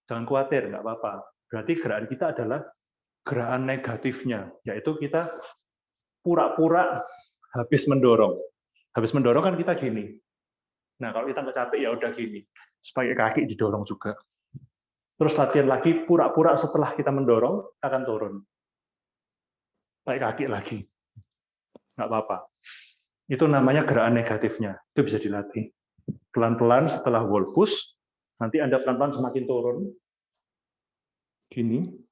B: jangan khawatir, nggak apa-apa. Berarti gerakan kita adalah gerakan negatifnya, yaitu kita pura-pura habis mendorong. Habis mendorong kan kita gini. Nah, kalau kita nggak capek ya udah gini. Supaya kaki didorong juga. Terus latihan lagi, pura-pura setelah kita mendorong, akan turun. Pakai kaki lagi. Nggak apa-apa. Itu namanya gerakan negatifnya. Itu bisa dilatih. Pelan-pelan setelah wall push, nanti Anda pelan-pelan semakin turun. Gini,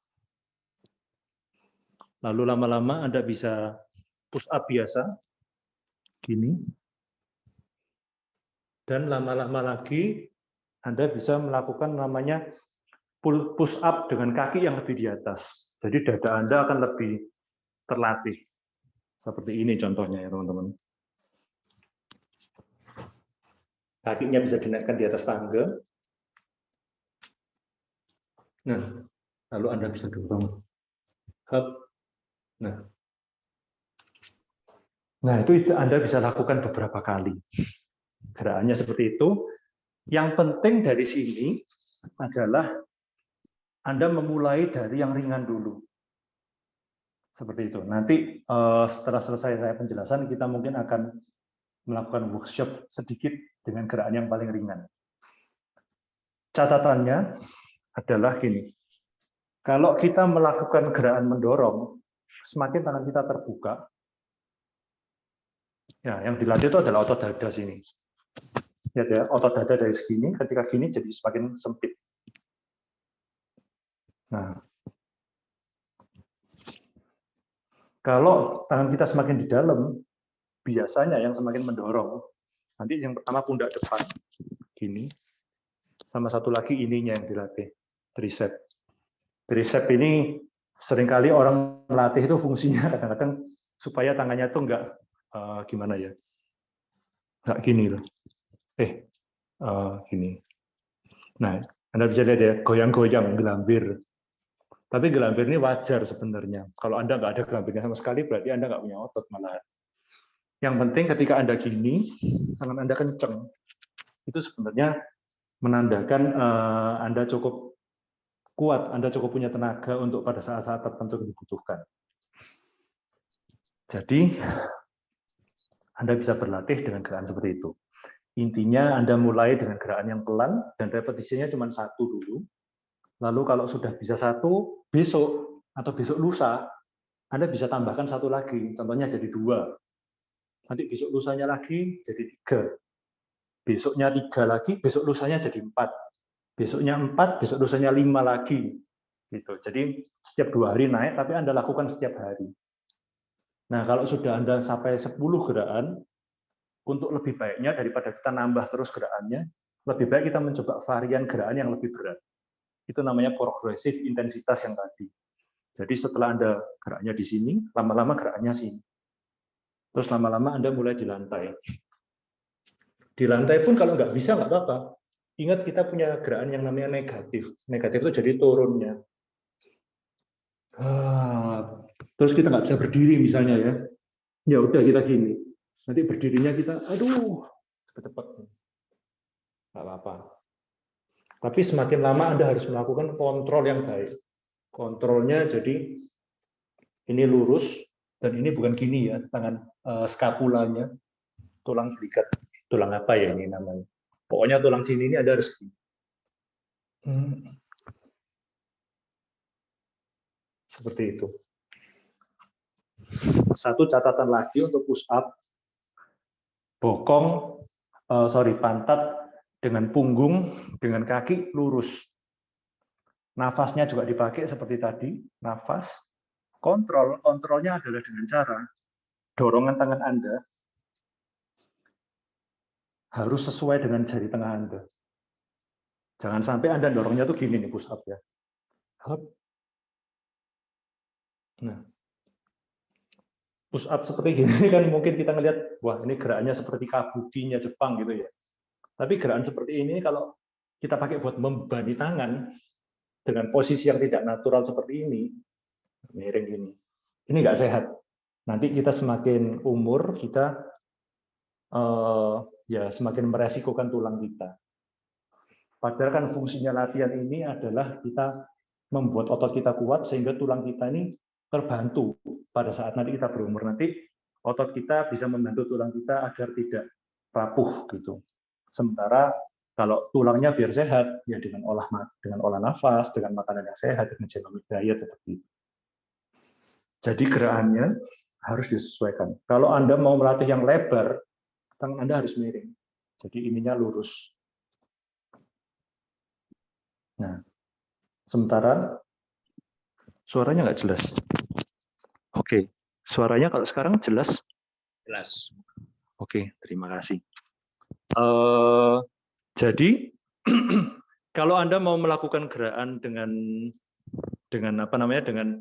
B: Lalu lama-lama Anda bisa push up biasa, gini. Dan lama-lama lagi Anda bisa melakukan namanya push up dengan kaki yang lebih di atas. Jadi dada Anda akan lebih terlatih. Seperti ini contohnya ya teman-teman. Kakinya bisa dinaikkan di atas tangga. Nah, lalu Anda bisa dorong. Nah, nah itu Anda bisa lakukan beberapa kali. Gerakannya seperti itu. Yang penting dari sini adalah Anda memulai dari yang ringan dulu. Seperti itu. Nanti eh, setelah selesai saya penjelasan, kita mungkin akan melakukan workshop sedikit dengan gerakan yang paling ringan. Catatannya adalah gini, kalau kita melakukan gerakan mendorong, semakin tangan kita terbuka, ya yang dilatih itu adalah otot dada sini. Ya, ya otot dada dari segini, ketika gini jadi semakin sempit. Nah, kalau tangan kita semakin di dalam, biasanya yang semakin mendorong. Nanti yang pertama pundak depan, gini, sama satu lagi ininya yang dilatih, tricep. Tricep ini sering kali orang melatih itu fungsinya kadang-kadang supaya tangannya tuh enggak uh, gimana ya enggak gini loh eh uh, gini nah Anda bisa lihat ya, goyang-goyang gelambir. Tapi gelambir ini wajar sebenarnya. Kalau Anda nggak ada gelambirnya sama sekali, berarti Anda nggak punya otot malah. Yang penting ketika Anda gini, tangan Anda kenceng, itu sebenarnya menandakan uh, Anda cukup kuat, Anda cukup punya tenaga untuk pada saat-saat tertentu dibutuhkan. Jadi, Anda bisa berlatih dengan gerakan seperti itu. Intinya Anda mulai dengan gerakan yang pelan dan repetisinya cuma satu dulu. Lalu kalau sudah bisa satu, besok atau besok lusa, Anda bisa tambahkan satu lagi. Contohnya jadi dua. Nanti besok lusanya lagi jadi tiga. Besoknya tiga lagi, besok lusanya jadi empat. Besoknya empat, besok lusanya lima lagi. Gitu. Jadi setiap dua hari naik, tapi Anda lakukan setiap hari. Nah, kalau sudah Anda sampai 10 gerakan, untuk lebih baiknya daripada kita nambah terus gerakannya, lebih baik kita mencoba varian gerakan yang lebih berat. Itu namanya progresif intensitas yang tadi. Jadi setelah Anda geraknya di sini, lama-lama gerakannya sini. Terus lama-lama Anda mulai di lantai. Di lantai pun kalau nggak bisa, nggak apa-apa. Ingat kita punya gerakan yang namanya negatif. Negatif itu jadi turunnya. Ah, terus kita nggak bisa berdiri misalnya ya. Ya udah kita gini Nanti berdirinya kita, aduh, cepat-cepat. Nggak apa-apa. Tapi semakin lama Anda harus melakukan kontrol yang baik. Kontrolnya jadi ini lurus, dan ini bukan gini ya, tangan uh, skapulanya, tulang belikat, tulang apa ya ini namanya. Pokoknya tulang sini ini ada gini. Hmm. Seperti itu. Satu catatan lagi untuk push up, bokong, uh, sorry, pantat dengan punggung, dengan kaki lurus. Nafasnya juga dipakai seperti tadi, nafas. Kontrol, kontrolnya adalah dengan cara dorongan tangan Anda harus sesuai dengan jari tengah Anda. Jangan sampai Anda dorongnya tuh gini nih push up ya. Nah, push up seperti gini kan mungkin kita ngelihat wah ini gerakannya seperti kabukinya Jepang gitu ya. Tapi gerakan seperti ini kalau kita pakai buat membani tangan dengan posisi yang tidak natural seperti ini, miring gini, ini nggak sehat. Nanti kita semakin umur kita uh, ya semakin meresikokan tulang kita. Padahal kan fungsinya latihan ini adalah kita membuat otot kita kuat sehingga tulang kita ini terbantu pada saat nanti kita berumur nanti otot kita bisa membantu tulang kita agar tidak rapuh gitu. Sementara kalau tulangnya biar sehat ya dengan olah dengan olah nafas, dengan makanan yang sehat, dengan genomic diet seperti itu. Jadi gerakannya harus disesuaikan. Kalau Anda mau melatih yang lebar, tangan Anda harus miring. Jadi ininya lurus. Nah, sementara suaranya nggak jelas. Oke, suaranya kalau sekarang jelas?
A: Jelas.
B: Oke, terima kasih. Uh, jadi kalau Anda mau melakukan gerakan dengan dengan apa namanya dengan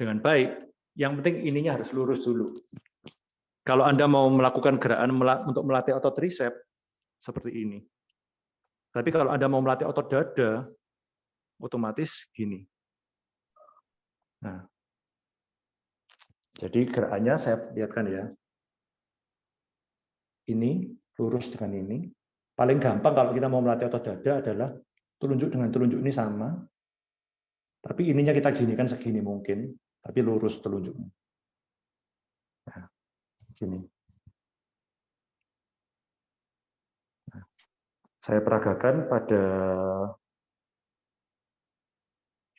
B: dengan baik, yang penting ininya harus lurus dulu. Kalau Anda mau melakukan gerakan untuk melatih otot tricep seperti ini. Tapi kalau Anda mau melatih otot dada, otomatis gini. Nah, jadi gerakannya saya lihatkan ya. Ini lurus dengan ini. Paling gampang kalau kita mau melatih otot dada adalah telunjuk dengan telunjuk ini sama. Tapi ininya kita gini kan segini mungkin, tapi lurus telunjuknya. Gini. Nah, saya peragakan pada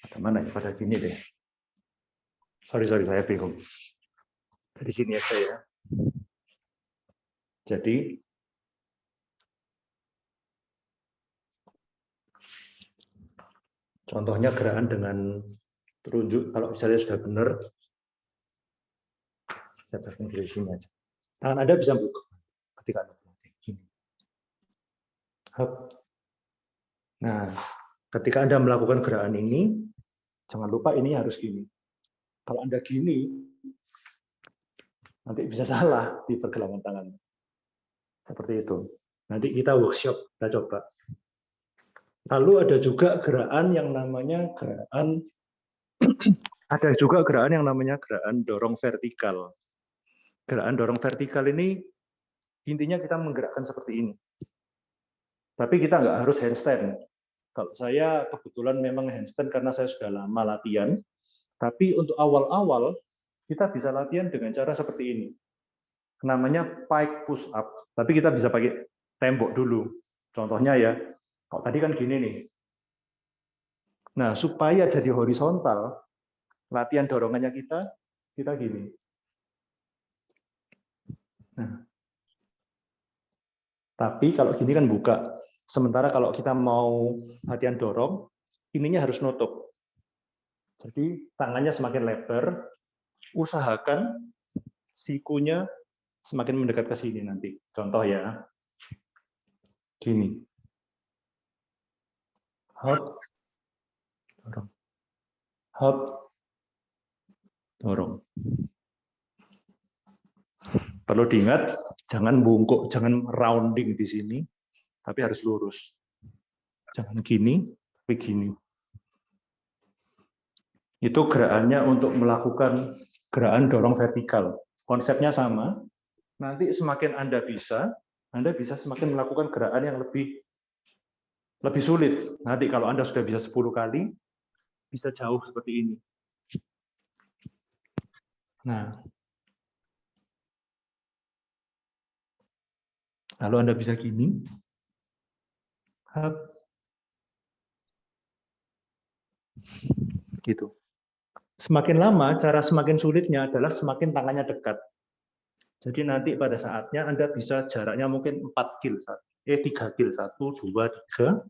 B: pada mana ya? Pada gini deh. Sorry, sorry, saya bingung. Dari sini aja ya. Jadi contohnya gerakan dengan terunjuk kalau misalnya sudah benar saya aja. Tangan Anda bisa buka ketika Anda melatih. Gini. Nah, ketika Anda melakukan gerakan ini, jangan lupa ini harus gini. Kalau Anda gini, nanti bisa salah di pergelangan tangan. Seperti itu. Nanti kita workshop, kita coba. Lalu ada juga gerakan yang namanya gerakan ada juga gerakan yang namanya gerakan dorong vertikal. Gerakan dorong vertikal ini intinya kita menggerakkan seperti ini. Tapi kita nggak harus handstand. Kalau saya kebetulan memang handstand karena saya sudah lama latihan. Tapi untuk awal-awal kita bisa latihan dengan cara seperti ini. Namanya pike push up. Tapi kita bisa pakai tembok dulu. Contohnya ya, kalau tadi kan gini nih. Nah, supaya jadi horizontal, latihan dorongannya kita, kita gini. Nah. Tapi kalau gini kan buka. Sementara kalau kita mau latihan dorong, ininya harus nutup. Jadi tangannya semakin lebar, usahakan sikunya semakin mendekat ke sini nanti. Contoh ya, gini. Hop, dorong. Hop, dorong. Perlu diingat, jangan bungkuk, jangan rounding di sini, tapi harus lurus. Jangan gini, tapi gini. Itu gerakannya untuk melakukan gerakan dorong vertikal. Konsepnya sama. Nanti semakin Anda bisa, Anda bisa semakin melakukan gerakan yang lebih lebih sulit. Nanti kalau Anda sudah bisa 10 kali, bisa jauh seperti ini. Nah, lalu Anda bisa gini, gitu. Semakin lama, cara semakin sulitnya adalah semakin tangannya dekat. Jadi nanti pada saatnya Anda bisa jaraknya mungkin 4 kil, eh 3 kil, 1, 2, 3.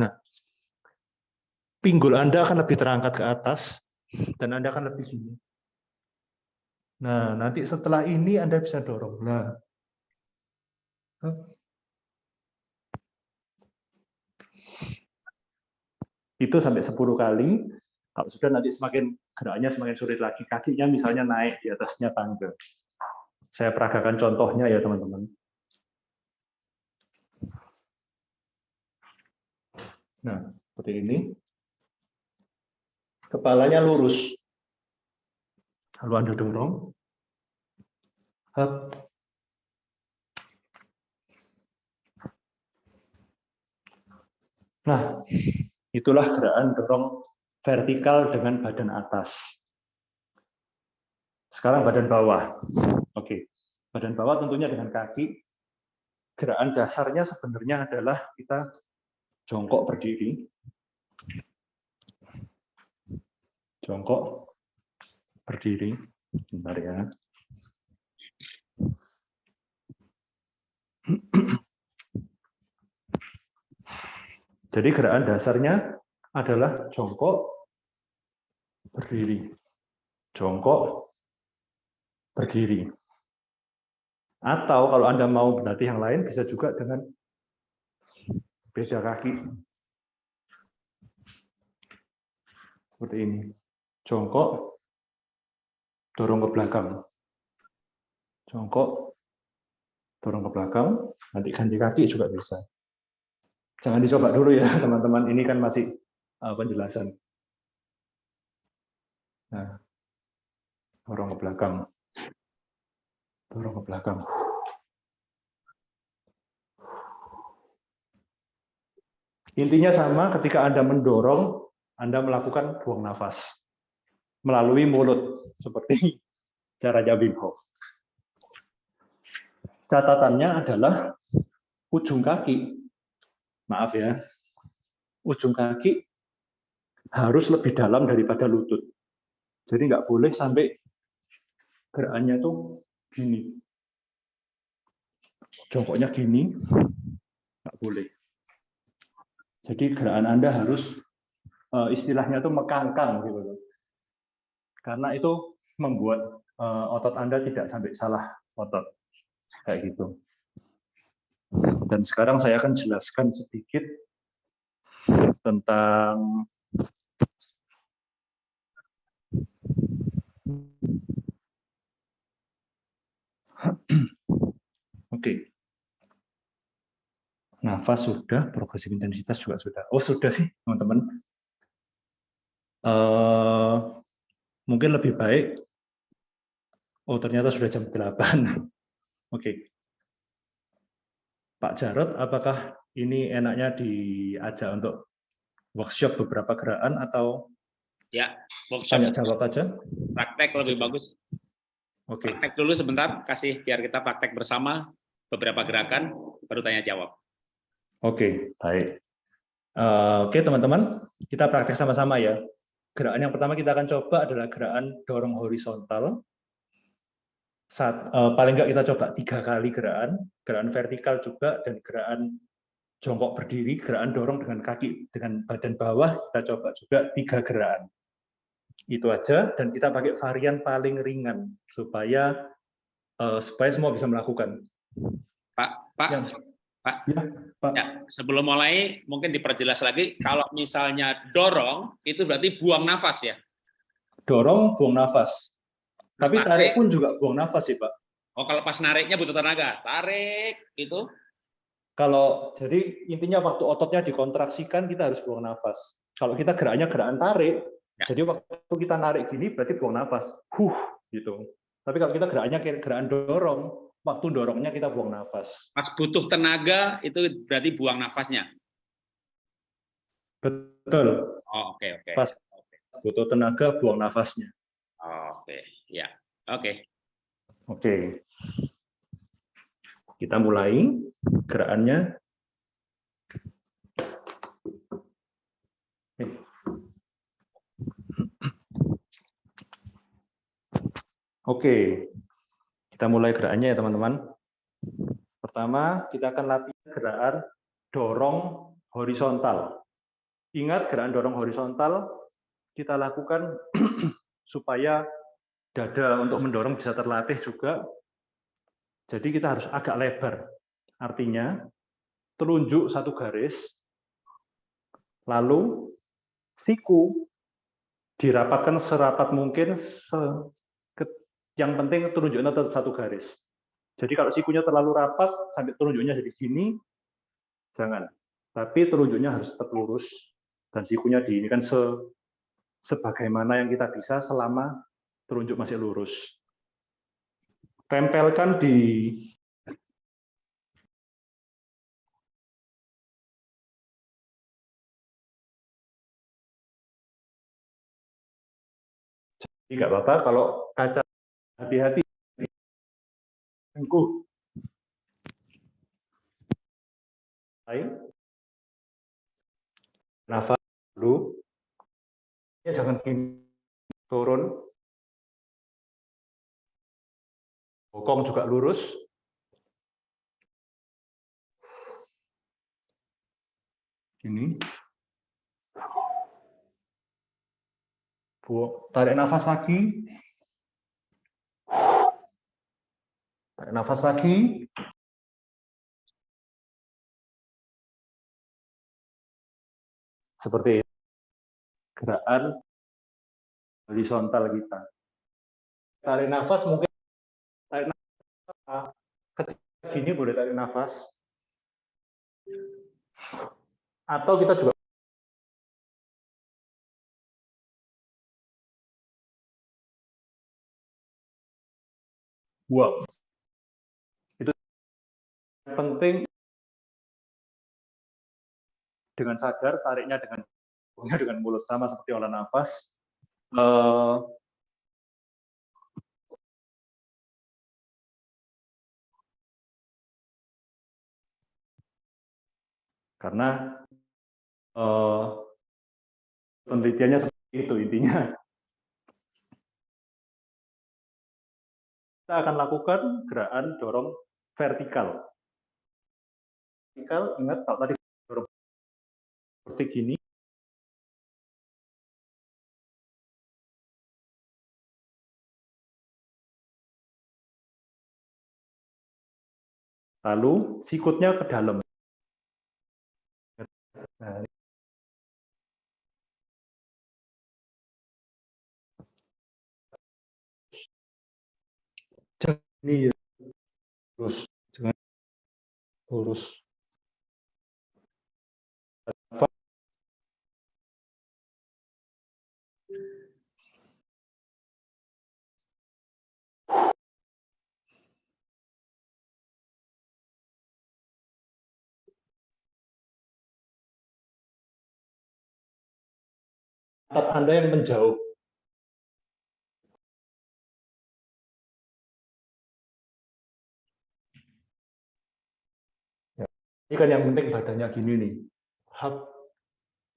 B: Nah, pinggul Anda akan lebih terangkat ke atas, dan Anda akan lebih gini. Nah, nanti setelah ini Anda bisa dorong. Nah, itu sampai 10 kali. Kalau sudah nanti semakin geraknya semakin sulit lagi, kakinya misalnya naik di atasnya tangga. Saya peragakan contohnya ya teman-teman. Nah, seperti ini. Kepalanya lurus. Lalu Anda dorong. Hap. Nah, Itulah gerakan dorong vertikal dengan badan atas. Sekarang badan bawah. Oke, badan bawah tentunya dengan kaki. Gerakan dasarnya sebenarnya adalah kita jongkok berdiri. Jongkok berdiri. Bentar ya. Jadi gerakan dasarnya adalah jongkok, berdiri. Jongkok, berdiri. Atau kalau Anda mau berlatih yang lain, bisa juga dengan beda kaki. Seperti ini. Jongkok, dorong ke belakang. Jongkok, dorong ke belakang, nanti ganti kaki juga bisa. Jangan dicoba dulu ya, teman-teman. Ini kan masih uh, penjelasan. Nah, dorong ke belakang. Dorong ke belakang. Intinya sama ketika Anda mendorong, Anda melakukan buang nafas melalui mulut seperti cara Wim Hof. Catatannya adalah ujung kaki maaf ya, ujung kaki harus lebih dalam daripada lutut. Jadi nggak boleh sampai gerakannya tuh gini. Jongkoknya gini, nggak boleh. Jadi gerakan Anda harus eh, istilahnya tuh mekangkang gitu. Karena itu membuat eh, otot Anda tidak sampai salah otot. Kayak gitu. Dan sekarang saya akan jelaskan sedikit tentang Oke. nafas sudah, progresif intensitas juga sudah. Oh sudah sih teman-teman. Eh, mungkin lebih baik. Oh ternyata sudah jam 8. Oke. Pak Jarot, apakah ini enaknya diajak untuk workshop beberapa gerakan atau
A: Ya, workshop
B: tanya jawab aja?
A: praktek lebih bagus.
B: Oke.
A: Praktek dulu sebentar, kasih biar kita praktek bersama beberapa gerakan, baru tanya jawab.
B: Oke, baik. Eh, Oke, teman-teman, kita praktek sama-sama ya. Gerakan yang pertama kita akan coba adalah gerakan dorong horizontal. Saat, eh, paling nggak kita coba tiga kali gerakan, gerakan vertikal juga, dan gerakan jongkok berdiri, gerakan dorong dengan kaki, dengan badan bawah, kita coba juga tiga gerakan. Itu aja, dan kita pakai varian paling ringan, supaya eh, supaya semua bisa melakukan.
A: Pak, Pak,
B: Yang-
A: Pak.
B: Ya, Pak.
A: Ya, sebelum mulai mungkin diperjelas lagi kalau misalnya dorong itu berarti buang nafas ya.
B: Dorong, buang nafas. Tapi
A: tarik.
B: tarik pun juga buang nafas sih, Pak.
A: Oh, kalau pas nariknya butuh tenaga, tarik itu.
B: Kalau jadi intinya waktu ototnya dikontraksikan kita harus buang nafas. Kalau kita geraknya gerakan tarik,
A: Ya.
B: jadi waktu kita narik gini berarti buang nafas. Huh, gitu. Tapi kalau kita geraknya gerakan dorong, waktu dorongnya kita buang nafas.
A: Pas butuh tenaga itu berarti buang nafasnya.
B: Betul.
A: Oh, oke oke.
B: Pas. Butuh tenaga, buang nafasnya.
A: Oh, Oke, ya. Oke.
B: Oke. Kita mulai gerakannya. Oke, kita mulai gerakannya ya teman-teman. Pertama, kita akan latihan gerakan dorong horizontal. Ingat gerakan dorong horizontal kita lakukan supaya dada untuk mendorong bisa terlatih juga. Jadi kita harus agak lebar. Artinya, telunjuk satu garis, lalu siku dirapatkan serapat mungkin, se- yang penting telunjuknya tetap satu garis. Jadi kalau sikunya terlalu rapat, sampai telunjuknya jadi gini, jangan. Tapi telunjuknya harus tetap lurus, dan sikunya di ini kan se, sebagaimana yang kita bisa selama telunjuk masih lurus. Tempelkan di Jadi nggak apa-apa kalau kaca hati-hati. Tengkuh. Lain. Nafas dulu. Ya, jangan. Turun. Bokong juga lurus. Ini. Bu- Tarik nafas lagi. Tarik nafas lagi. Seperti gerakan horizontal kita. Tarik nafas mungkin tarik nafas ketika gini boleh tarik nafas. Atau kita juga buang. Itu penting dengan sadar tariknya dengan dengan mulut sama seperti olah nafas. Eh, karena eh, penelitiannya seperti itu intinya. Kita akan lakukan gerakan dorong vertikal. Vertikal, ingat kalau tadi dorong seperti gini. Lalu sikutnya ke dalam. Nah, ini ya. Pantat Anda yang menjauh. Ya, ini kan yang penting badannya gini nih.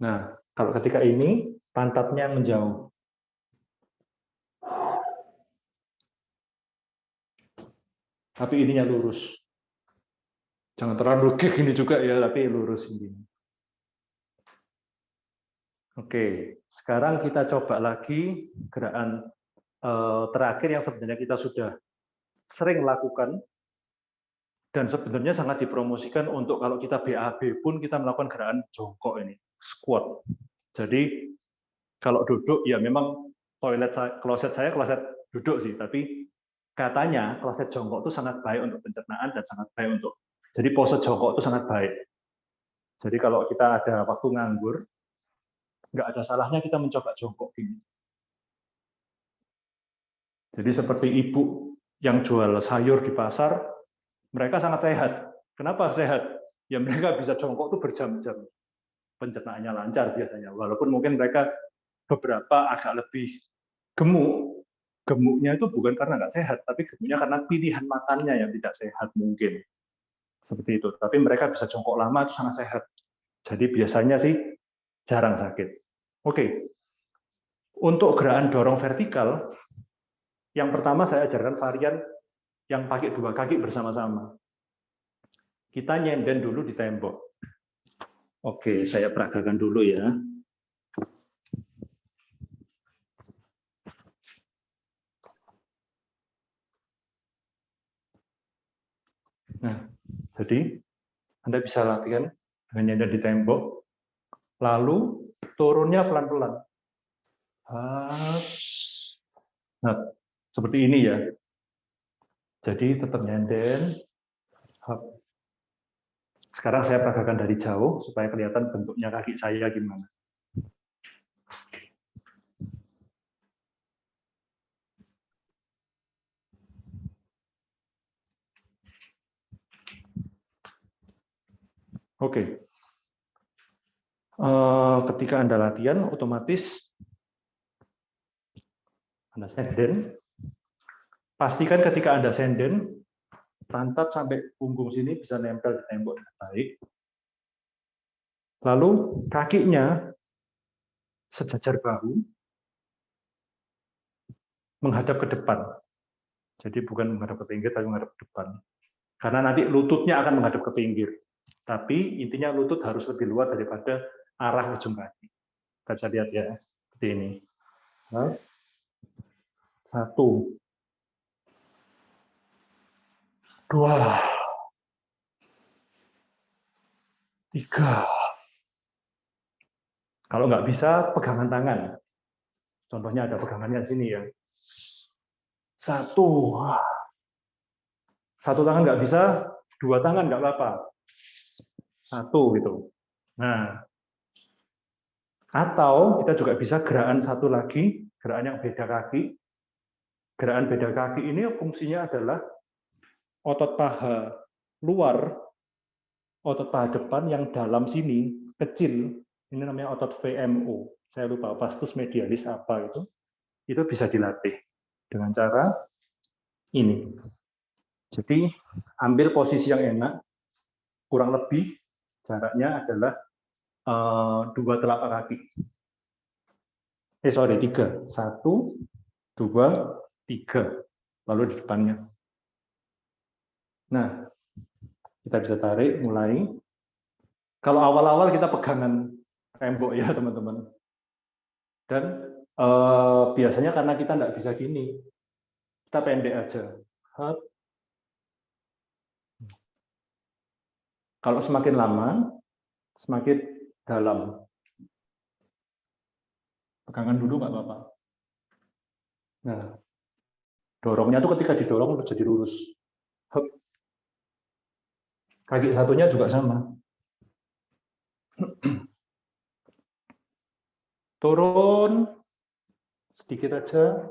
B: Nah, kalau ketika ini, pantatnya menjauh. Tapi ininya lurus. Jangan terlalu gini juga ya, tapi lurus ini. Oke, sekarang kita coba lagi gerakan eh, terakhir yang sebenarnya kita sudah sering lakukan dan sebenarnya sangat dipromosikan untuk kalau kita BAB pun kita melakukan gerakan jongkok ini, squat. Jadi kalau duduk ya memang toilet saya, kloset saya kloset duduk sih, tapi katanya kloset jongkok itu sangat baik untuk pencernaan dan sangat baik untuk jadi pose jongkok itu sangat baik. Jadi kalau kita ada waktu nganggur, nggak ada salahnya kita mencoba jongkok ini. Jadi seperti ibu yang jual sayur di pasar, mereka sangat sehat. Kenapa sehat? Ya mereka bisa jongkok itu berjam-jam. Pencernaannya lancar biasanya. Walaupun mungkin mereka beberapa agak lebih gemuk, gemuknya itu bukan karena nggak sehat, tapi gemuknya karena pilihan makannya yang tidak sehat mungkin seperti itu. Tapi mereka bisa jongkok lama itu sangat sehat. Jadi biasanya sih jarang sakit. Oke, untuk gerakan dorong vertikal, yang pertama saya ajarkan varian yang pakai dua kaki bersama-sama. Kita nyenden dulu di tembok. Oke, saya peragakan dulu ya. Nah, jadi Anda bisa latihan dengan nyender di tembok, lalu turunnya pelan-pelan. Nah, seperti ini ya. Jadi tetap nyenden. Sekarang saya peragakan dari jauh supaya kelihatan bentuknya kaki saya gimana. Oke. Eh, ketika Anda latihan, otomatis Anda senden. Pastikan ketika Anda senden, pantat sampai punggung sini bisa nempel di tembok dengan baik. Lalu kakinya sejajar bahu menghadap ke depan. Jadi bukan menghadap ke pinggir, tapi menghadap ke depan. Karena nanti lututnya akan menghadap ke pinggir. Tapi intinya lutut harus lebih luas daripada arah ujung kaki. Kita bisa lihat ya, seperti ini. Satu. Dua. Tiga. Kalau nggak bisa, pegangan tangan. Contohnya ada pegangannya di sini ya. Satu. Satu tangan nggak bisa, dua tangan nggak apa-apa satu gitu. Nah, atau kita juga bisa gerakan satu lagi, gerakan yang beda kaki. Gerakan beda kaki ini fungsinya adalah otot paha luar, otot paha depan yang dalam sini kecil, ini namanya otot VMO. Saya lupa vastus medialis apa itu. Itu bisa dilatih dengan cara ini. Jadi ambil posisi yang enak, kurang lebih jaraknya adalah uh, dua telapak kaki. Eh sorry tiga, satu, dua, tiga, lalu di depannya. Nah, kita bisa tarik mulai. Kalau awal-awal kita pegangan tembok ya teman-teman. Dan uh, biasanya karena kita tidak bisa gini, kita pendek aja. Hop, Kalau semakin lama, semakin dalam. Pegangan dulu nggak apa-apa. Nah, dorongnya tuh ketika didorong jadi lurus. Hup. Kaki satunya juga sama. Turun sedikit aja,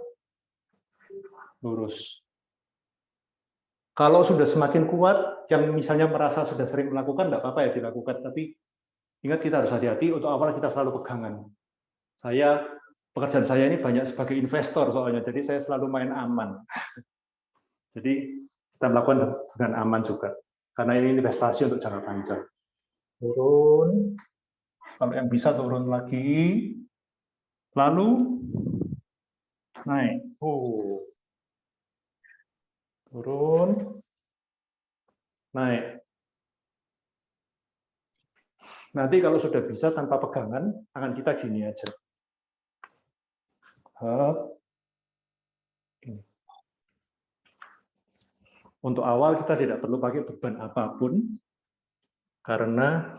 B: lurus. Kalau sudah semakin kuat, yang misalnya merasa sudah sering melakukan, tidak apa-apa ya dilakukan. Tapi ingat kita harus hati-hati, untuk awal kita selalu pegangan. Saya pekerjaan saya ini banyak sebagai investor soalnya, jadi saya selalu main aman. Jadi kita melakukan dengan aman juga, karena ini investasi untuk jangka panjang. Turun, kalau yang bisa turun lagi, lalu naik. Oh. Turun, naik. Nanti kalau sudah bisa tanpa pegangan, tangan kita gini aja. Untuk awal kita tidak perlu pakai beban apa pun, karena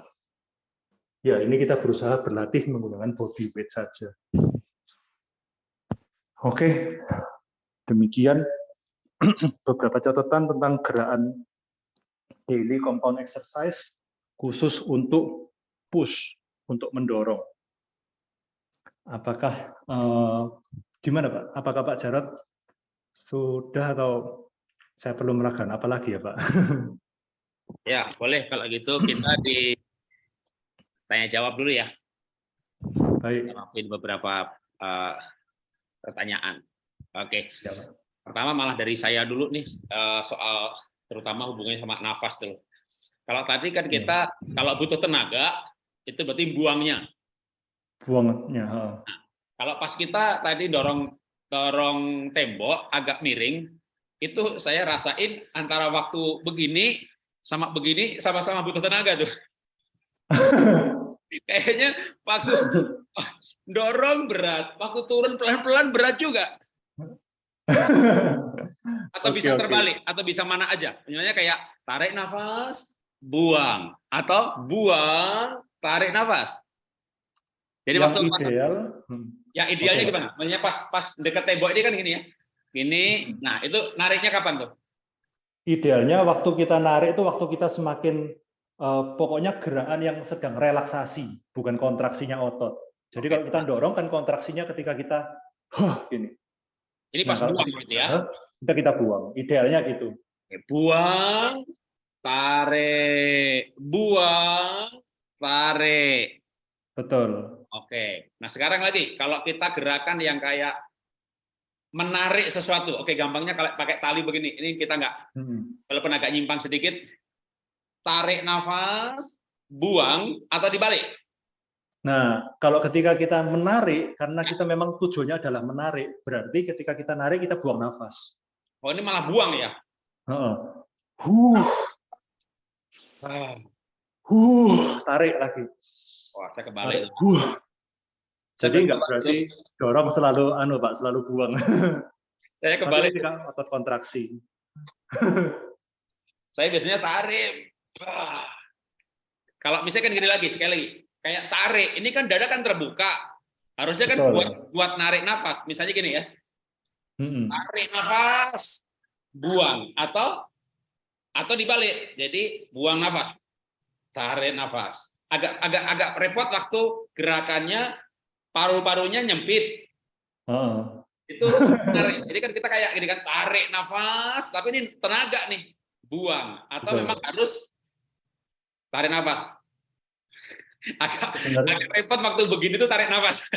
B: ya ini kita berusaha berlatih menggunakan body weight saja. Oke, demikian beberapa catatan tentang gerakan daily compound exercise khusus untuk push, untuk mendorong. Apakah eh, gimana Pak? Apakah Pak Jarot sudah atau saya perlu melakukan apa lagi ya Pak?
A: Ya, boleh kalau gitu kita di tanya jawab dulu ya.
B: Baik.
A: Jawabin beberapa uh, pertanyaan. Oke.
B: Ya, Pak.
A: Pertama malah dari saya dulu nih uh, soal terutama hubungannya sama nafas tuh. Kalau tadi kan kita kalau butuh tenaga itu berarti buangnya.
B: Buangnya. ha.
A: Kalau pas kita tadi dorong dorong tembok agak miring, itu saya rasain antara waktu begini sama begini sama-sama butuh tenaga tuh. Kayaknya waktu dorong berat, waktu turun pelan-pelan berat juga. Atau
B: Oke,
A: bisa terbalik, atau bisa mana aja. Misalnya kayak tarik nafas, buang, atau buang, tarik nafas. Jadi
B: yang
A: waktu pas
B: ideal, hmm,
A: Ya idealnya
B: Oke.
A: gimana? Maksudnya pas pas dekat tembok ini kan gini ya. Gini. Nah, itu nariknya kapan tuh?
B: idealnya waktu kita narik itu waktu kita semakin eh, pokoknya gerakan yang sedang relaksasi, bukan kontraksinya otot. Jadi kalau kita dorong kan kontraksinya ketika kita huh, gini.
A: Ini pas
B: Nah, kalau
A: buang gitu ya.
B: kita kita buang. Idealnya gitu.
A: Buang, tarik, buang, tarik.
B: Betul.
A: Oke. Nah, sekarang lagi kalau kita gerakan yang kayak menarik sesuatu. Oke, gampangnya kalau pakai tali begini. Ini kita nggak
B: Hmm.
A: walaupun agak nyimpang sedikit. Tarik nafas, buang atau dibalik.
B: Nah, kalau ketika kita menarik, karena kita memang tujuannya adalah menarik, berarti ketika kita narik kita buang nafas.
A: Oh, ini malah buang ya.
B: Heeh. Huh, huh, tarik lagi.
A: Wah, saya
B: Tarik.
A: kebalik.
B: Huh.
A: Saya
B: Jadi nggak
A: kebalik
B: berarti dorong selalu anu Pak, selalu buang.
A: Saya
B: Tapi
A: kebalik.
B: ketika otot kontraksi.
A: Saya biasanya tarik. Kalau misalnya kan gini lagi, sekali lagi. Kayak tarik, ini kan dada kan terbuka. Harusnya kan
B: Betul.
A: buat buat narik nafas. Misalnya gini ya, tarik nafas, buang atau atau dibalik. Jadi buang nafas, tarik nafas. Agak agak agak repot waktu gerakannya paru-parunya nyempit.
B: Heeh.
A: Itu tarik. Jadi kan kita kayak gini kan tarik nafas, tapi ini tenaga nih, buang atau
B: Betul.
A: memang harus tarik nafas. Agak agak repot waktu begini tuh tarik nafas.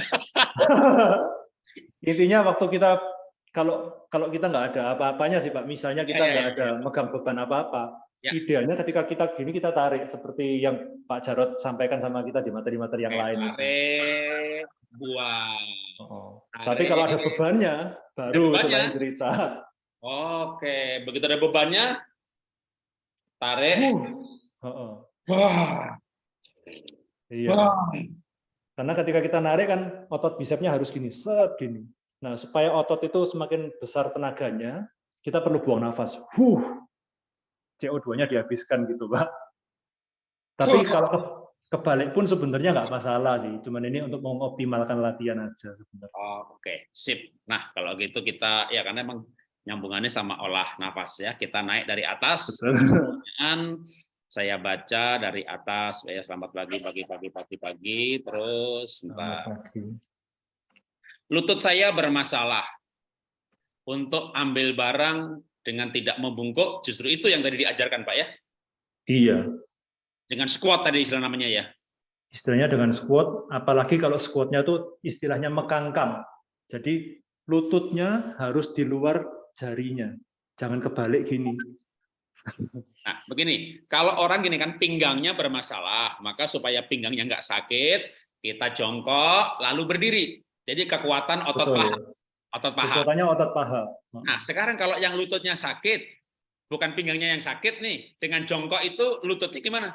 B: intinya waktu kita kalau kalau kita nggak ada apa-apanya sih Pak, misalnya kita
A: Ya, ya,
B: nggak
A: ya,
B: ada megang beban apa-apa,
A: Ya.
B: idealnya ketika kita gini kita tarik seperti yang Pak Jarot sampaikan sama kita di materi-materi yang lain. itu.
A: Tarik, buang.
B: Oh.
A: Tarik.
B: Tapi kalau ada bebannya, baru itu
A: bebannya?
B: lain cerita.
A: Oke, begitu ada bebannya, tarik.
B: Uh. Heeh.
A: Wah,
B: Iya.
A: wah.
B: Karena ketika kita narik kan otot bisepnya harus gini, set gini. Nah, supaya otot itu semakin besar tenaganya, kita perlu buang nafas. Huh. CO2-nya dihabiskan gitu, Pak. Tapi kalau ke- kebalik pun sebenarnya nggak masalah sih. Cuman ini untuk mengoptimalkan latihan aja sebenarnya.
A: Oh, Oke, sip. Nah, kalau gitu kita ya karena emang nyambungannya sama olah nafas ya. Kita naik dari atas. Pertanyaan, saya baca dari atas ya selamat pagi pagi pagi pagi pagi terus
B: pagi.
A: lutut saya bermasalah untuk ambil barang dengan tidak membungkuk justru itu yang tadi diajarkan Pak ya
B: Iya,
A: dengan squat tadi istilah namanya ya
B: istilahnya dengan squat, apalagi kalau squatnya tuh istilahnya mekangkang. Jadi lututnya harus di luar jarinya, jangan kebalik gini.
A: Nah, begini, kalau orang gini kan pinggangnya bermasalah, maka supaya pinggangnya nggak sakit, kita jongkok lalu berdiri. Jadi kekuatan otot
B: Betul.
A: paha, otot paha.
B: Kekuatannya otot paha.
A: Nah, sekarang kalau yang lututnya sakit, bukan pinggangnya yang sakit nih, dengan jongkok itu lututnya gimana?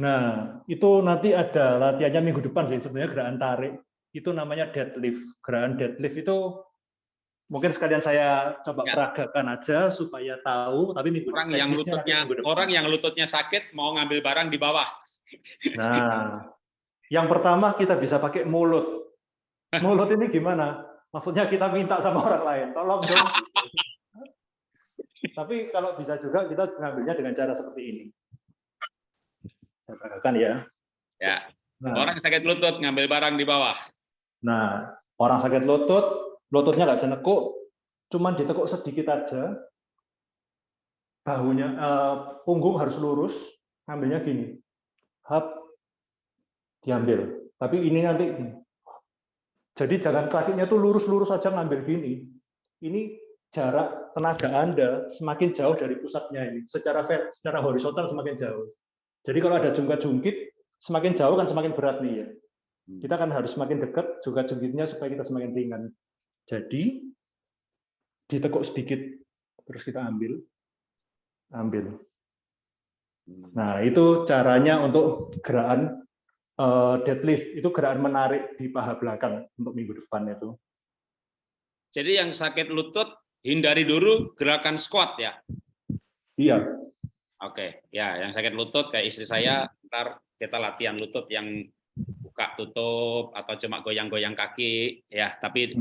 B: Nah, itu nanti ada latihannya minggu depan sih sebenarnya gerakan tarik. Itu namanya deadlift. Gerakan deadlift itu mungkin sekalian saya coba
A: Ya.
B: peragakan aja supaya tahu, tapi minggu
A: Orang yang lututnya
B: minggu depan.
A: orang yang lututnya sakit mau ngambil barang di bawah.
B: Nah, yang pertama kita bisa pakai mulut. Mulut ini gimana? Maksudnya kita minta sama orang lain, tolong dong. Tapi kalau bisa juga kita ngambilnya dengan cara seperti ini. Saya peragakan ya.
A: Ya.
B: Nah,
A: Orang sakit lutut ngambil barang di bawah.
B: Nah, orang sakit lutut, lututnya nggak bisa nekuk, cuman ditekuk sedikit aja. Bahunya, eh, punggung harus lurus, ngambilnya gini. Hap, diambil. Tapi ini nanti gini. Jadi jangan kakinya tuh lurus-lurus aja ngambil gini. Ini jarak tenaga Anda semakin jauh dari pusatnya ini. Secara ver- secara horizontal semakin jauh. Jadi kalau ada jungkat-jungkit, semakin jauh kan semakin berat nih ya kita kan harus semakin dekat juga jungkitnya supaya kita semakin ringan. Jadi ditekuk sedikit, terus kita ambil, ambil. Nah itu caranya untuk gerakan deadlift, itu gerakan menarik di paha belakang untuk minggu depan itu.
A: Jadi yang sakit lutut hindari dulu gerakan squat ya.
B: Iya,
A: Oke, ya yang sakit lutut kayak istri saya, ntar kita latihan lutut yang buka tutup atau cuma goyang-goyang kaki ya, tapi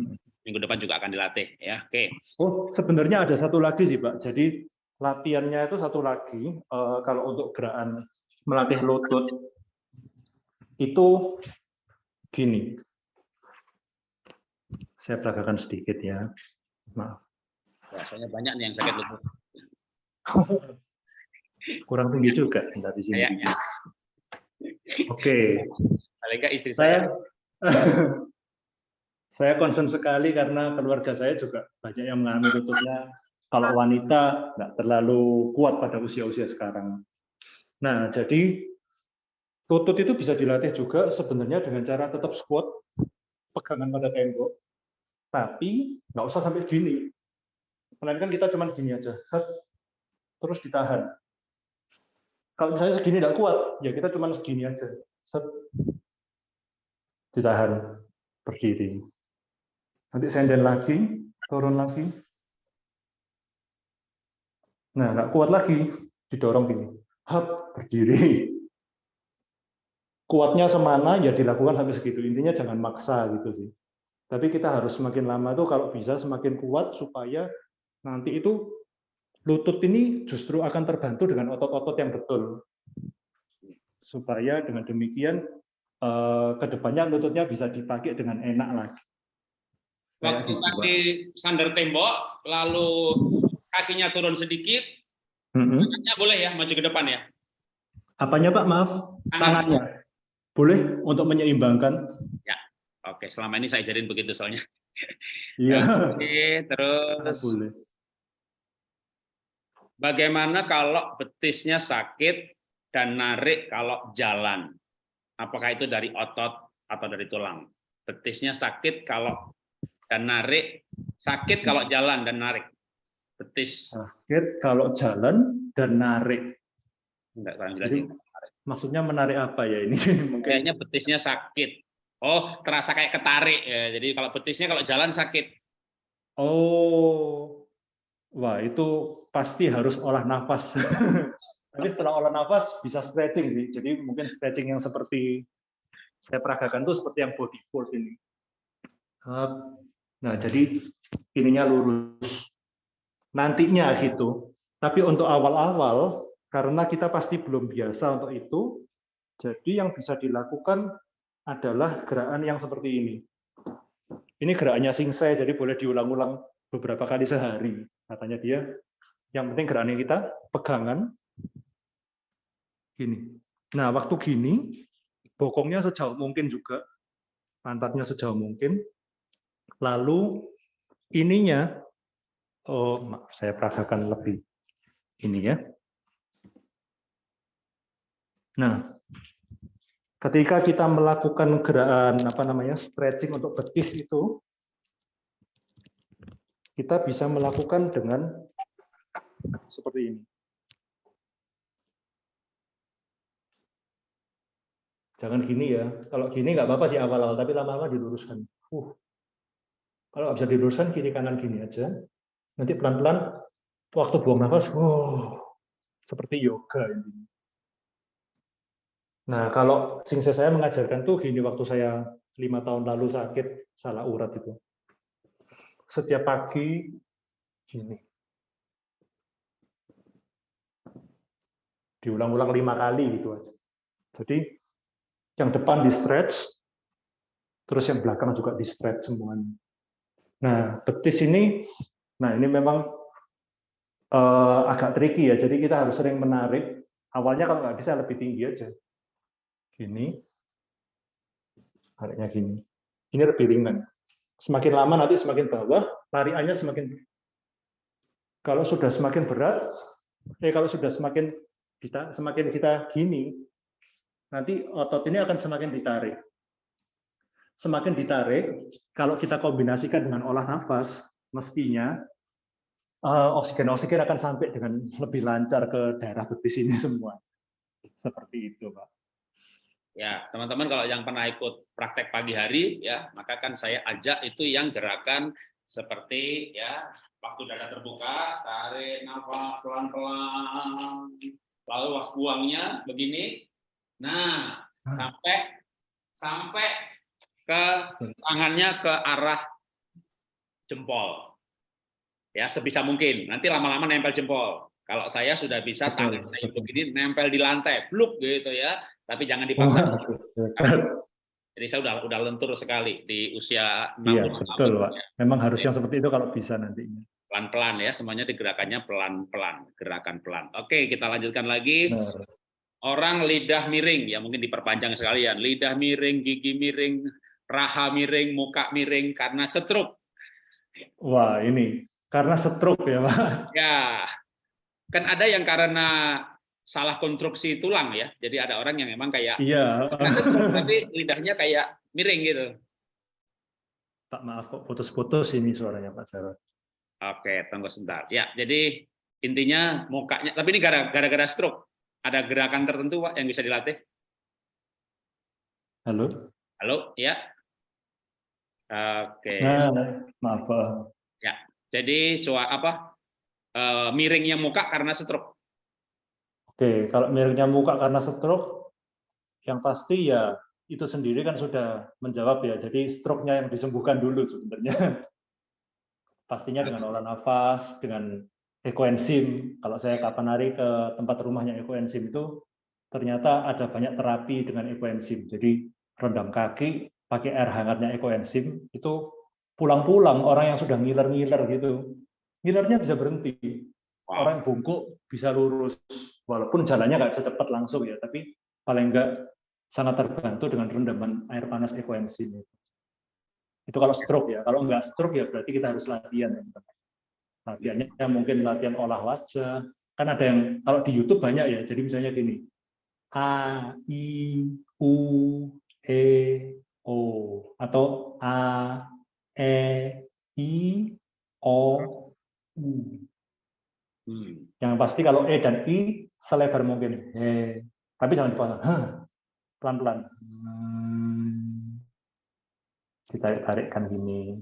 A: minggu depan juga akan dilatih ya. Oke.
B: Oh, sebenarnya ada satu lagi sih, Pak. Jadi latihannya itu satu lagi. eh, kalau untuk gerakan melatih lutut itu gini. Saya peragakan sedikit ya. Maaf,
A: Ya, soalnya banyak nih yang sakit lutut.
B: kurang tinggi juga Bentar di sini. Oke,
A: Paling nggak istri
B: saya
A: saya
B: saya concern sekali karena keluarga saya juga banyak yang mengalami lututnya kalau wanita nggak terlalu kuat pada usia-usia sekarang. Nah, jadi lutut itu bisa dilatih juga sebenarnya dengan cara tetap squat, pegangan pada tembok, tapi nggak usah sampai gini. Melainkan kita cuma gini aja, terus ditahan. Kalau misalnya segini nggak kuat, ya kita cuma segini aja, Set. ditahan, berdiri. Nanti senden lagi, turun lagi. Nah, nggak kuat lagi, didorong gini. Hap, berdiri. Kuatnya semana, ya dilakukan sampai segitu. Intinya jangan maksa gitu sih. Tapi kita harus semakin lama tuh kalau bisa semakin kuat supaya nanti itu lutut ini justru akan terbantu dengan otot-otot yang betul. Supaya dengan demikian eh, ke depannya lututnya bisa dipakai dengan enak lagi.
A: Waktu tadi sandar tembok, lalu kakinya turun sedikit,
B: Mm-mm.
A: tangannya boleh ya maju ke depan ya.
B: Apanya Pak? Maaf,
A: Tangan.
B: tangannya. Boleh untuk menyeimbangkan.
A: Oke, selama ini saya jadiin begitu soalnya.
B: Iya.
A: Oke, terus
B: Boleh.
A: bagaimana kalau betisnya sakit dan narik kalau jalan? Apakah itu dari otot atau dari tulang? Betisnya sakit kalau dan narik, sakit kalau jalan dan narik. Betis
B: Sakit kalau jalan dan narik.
A: enggak kurang jelas.
B: Jadi maksudnya menarik apa ya ini? Mungkin
A: Kayaknya betisnya sakit. Oh, terasa kayak ketarik ya. Jadi kalau betisnya kalau jalan sakit.
B: Oh, wah itu pasti harus olah nafas. Tapi setelah olah nafas bisa stretching sih. Jadi mungkin stretching yang seperti saya peragakan tuh seperti yang body fold ini. Nah, jadi ininya lurus. Nantinya gitu. Tapi untuk awal-awal, karena kita pasti belum biasa untuk itu, jadi yang bisa dilakukan adalah gerakan yang seperti ini. Ini gerakannya Singsai, jadi boleh diulang-ulang beberapa kali sehari. Katanya dia, yang penting gerakannya kita pegangan. Gini. Nah, waktu gini, bokongnya sejauh mungkin juga, pantatnya sejauh mungkin. Lalu ininya, oh saya peragakan lebih ini ya. Nah, ketika kita melakukan gerakan apa namanya stretching untuk betis itu, kita bisa melakukan dengan seperti ini. Jangan gini ya. Kalau gini nggak apa-apa sih awal-awal, tapi lama-lama diluruskan. Uh. Kalau nggak bisa diluruskan kiri kanan gini aja. Nanti pelan-pelan waktu buang nafas, wow, seperti yoga ini. Nah, kalau singse saya mengajarkan tuh gini waktu saya lima tahun lalu sakit salah urat itu. Setiap pagi gini. Diulang-ulang lima kali gitu aja. Jadi yang depan di stretch, terus yang belakang juga di stretch semuanya. Nah, betis ini, nah ini memang uh, agak tricky ya, jadi kita harus sering menarik. Awalnya kalau nggak bisa lebih tinggi aja. Gini, tariknya gini. Ini lebih ringan. Semakin lama nanti semakin bawah, lariannya semakin kalau sudah semakin berat, eh kalau sudah semakin kita semakin kita gini, nanti otot ini akan semakin ditarik. Semakin ditarik, kalau kita kombinasikan dengan olah nafas, mestinya eh, oksigen-oksigen akan sampai dengan lebih lancar ke daerah betis ini semua. Seperti itu, Pak.
A: Ya, teman-teman kalau yang pernah ikut praktek pagi hari, ya maka kan saya ajak itu yang gerakan seperti ya waktu dada terbuka, tarik nafas pelan-pelan, lalu was buangnya begini, Nah, sampai sampai ke tangannya ke arah jempol. Ya, sebisa mungkin. Nanti lama-lama nempel jempol. Kalau saya sudah bisa tangan saya begini nempel di lantai, bluk gitu ya. Tapi jangan dipaksa. Jadi saya udah udah lentur sekali di usia
B: 60 Iya, betul, Pak. Ya. Memang harus yang seperti itu kalau bisa nantinya.
A: Pelan-pelan ya, semuanya digerakannya pelan-pelan, gerakan pelan. Oke, kita lanjutkan lagi. Benar orang lidah miring, ya mungkin diperpanjang sekalian, lidah miring, gigi miring, raha miring, muka miring karena stroke.
B: Wah, ini karena stroke ya, Pak?
A: Ya, kan ada yang karena salah konstruksi tulang ya, jadi ada orang yang memang kayak
B: iya.
A: tapi lidahnya kayak miring gitu.
B: Pak maaf kok putus-putus ini suaranya Pak Jarod.
A: Oke, tunggu sebentar. Ya, jadi intinya mukanya, tapi ini gara-gara stroke ada gerakan tertentu Pak yang bisa dilatih?
B: Halo?
A: Halo, ya. Oke.
B: Nah, maaf Pak.
A: Ya, jadi suara apa? E, miringnya muka karena stroke.
B: Oke, kalau miringnya muka karena stroke, yang pasti ya itu sendiri kan sudah menjawab ya. Jadi stroke-nya yang disembuhkan dulu sebenarnya. Pastinya dengan olah nafas, dengan ekoenzim. Kalau saya kapan hari ke tempat rumahnya ekoenzim itu ternyata ada banyak terapi dengan ekoenzim. Jadi rendam kaki, pakai air hangatnya ekoenzim, itu pulang-pulang orang yang sudah ngiler-ngiler gitu. Ngilernya bisa berhenti. Orang yang bungkuk bisa lurus. Walaupun jalannya nggak bisa cepat langsung ya, tapi paling enggak sangat terbantu dengan rendaman air panas ekoenzim. Itu kalau stroke ya. Kalau enggak stroke ya berarti kita harus latihan. Ya, latihannya mungkin latihan olah wajah kan ada yang kalau di YouTube banyak ya jadi misalnya gini a i u e o atau a e i o u hmm. yang pasti kalau e dan i selebar mungkin he tapi jangan dipotong pelan-pelan hmm. ditarik-tarikkan gini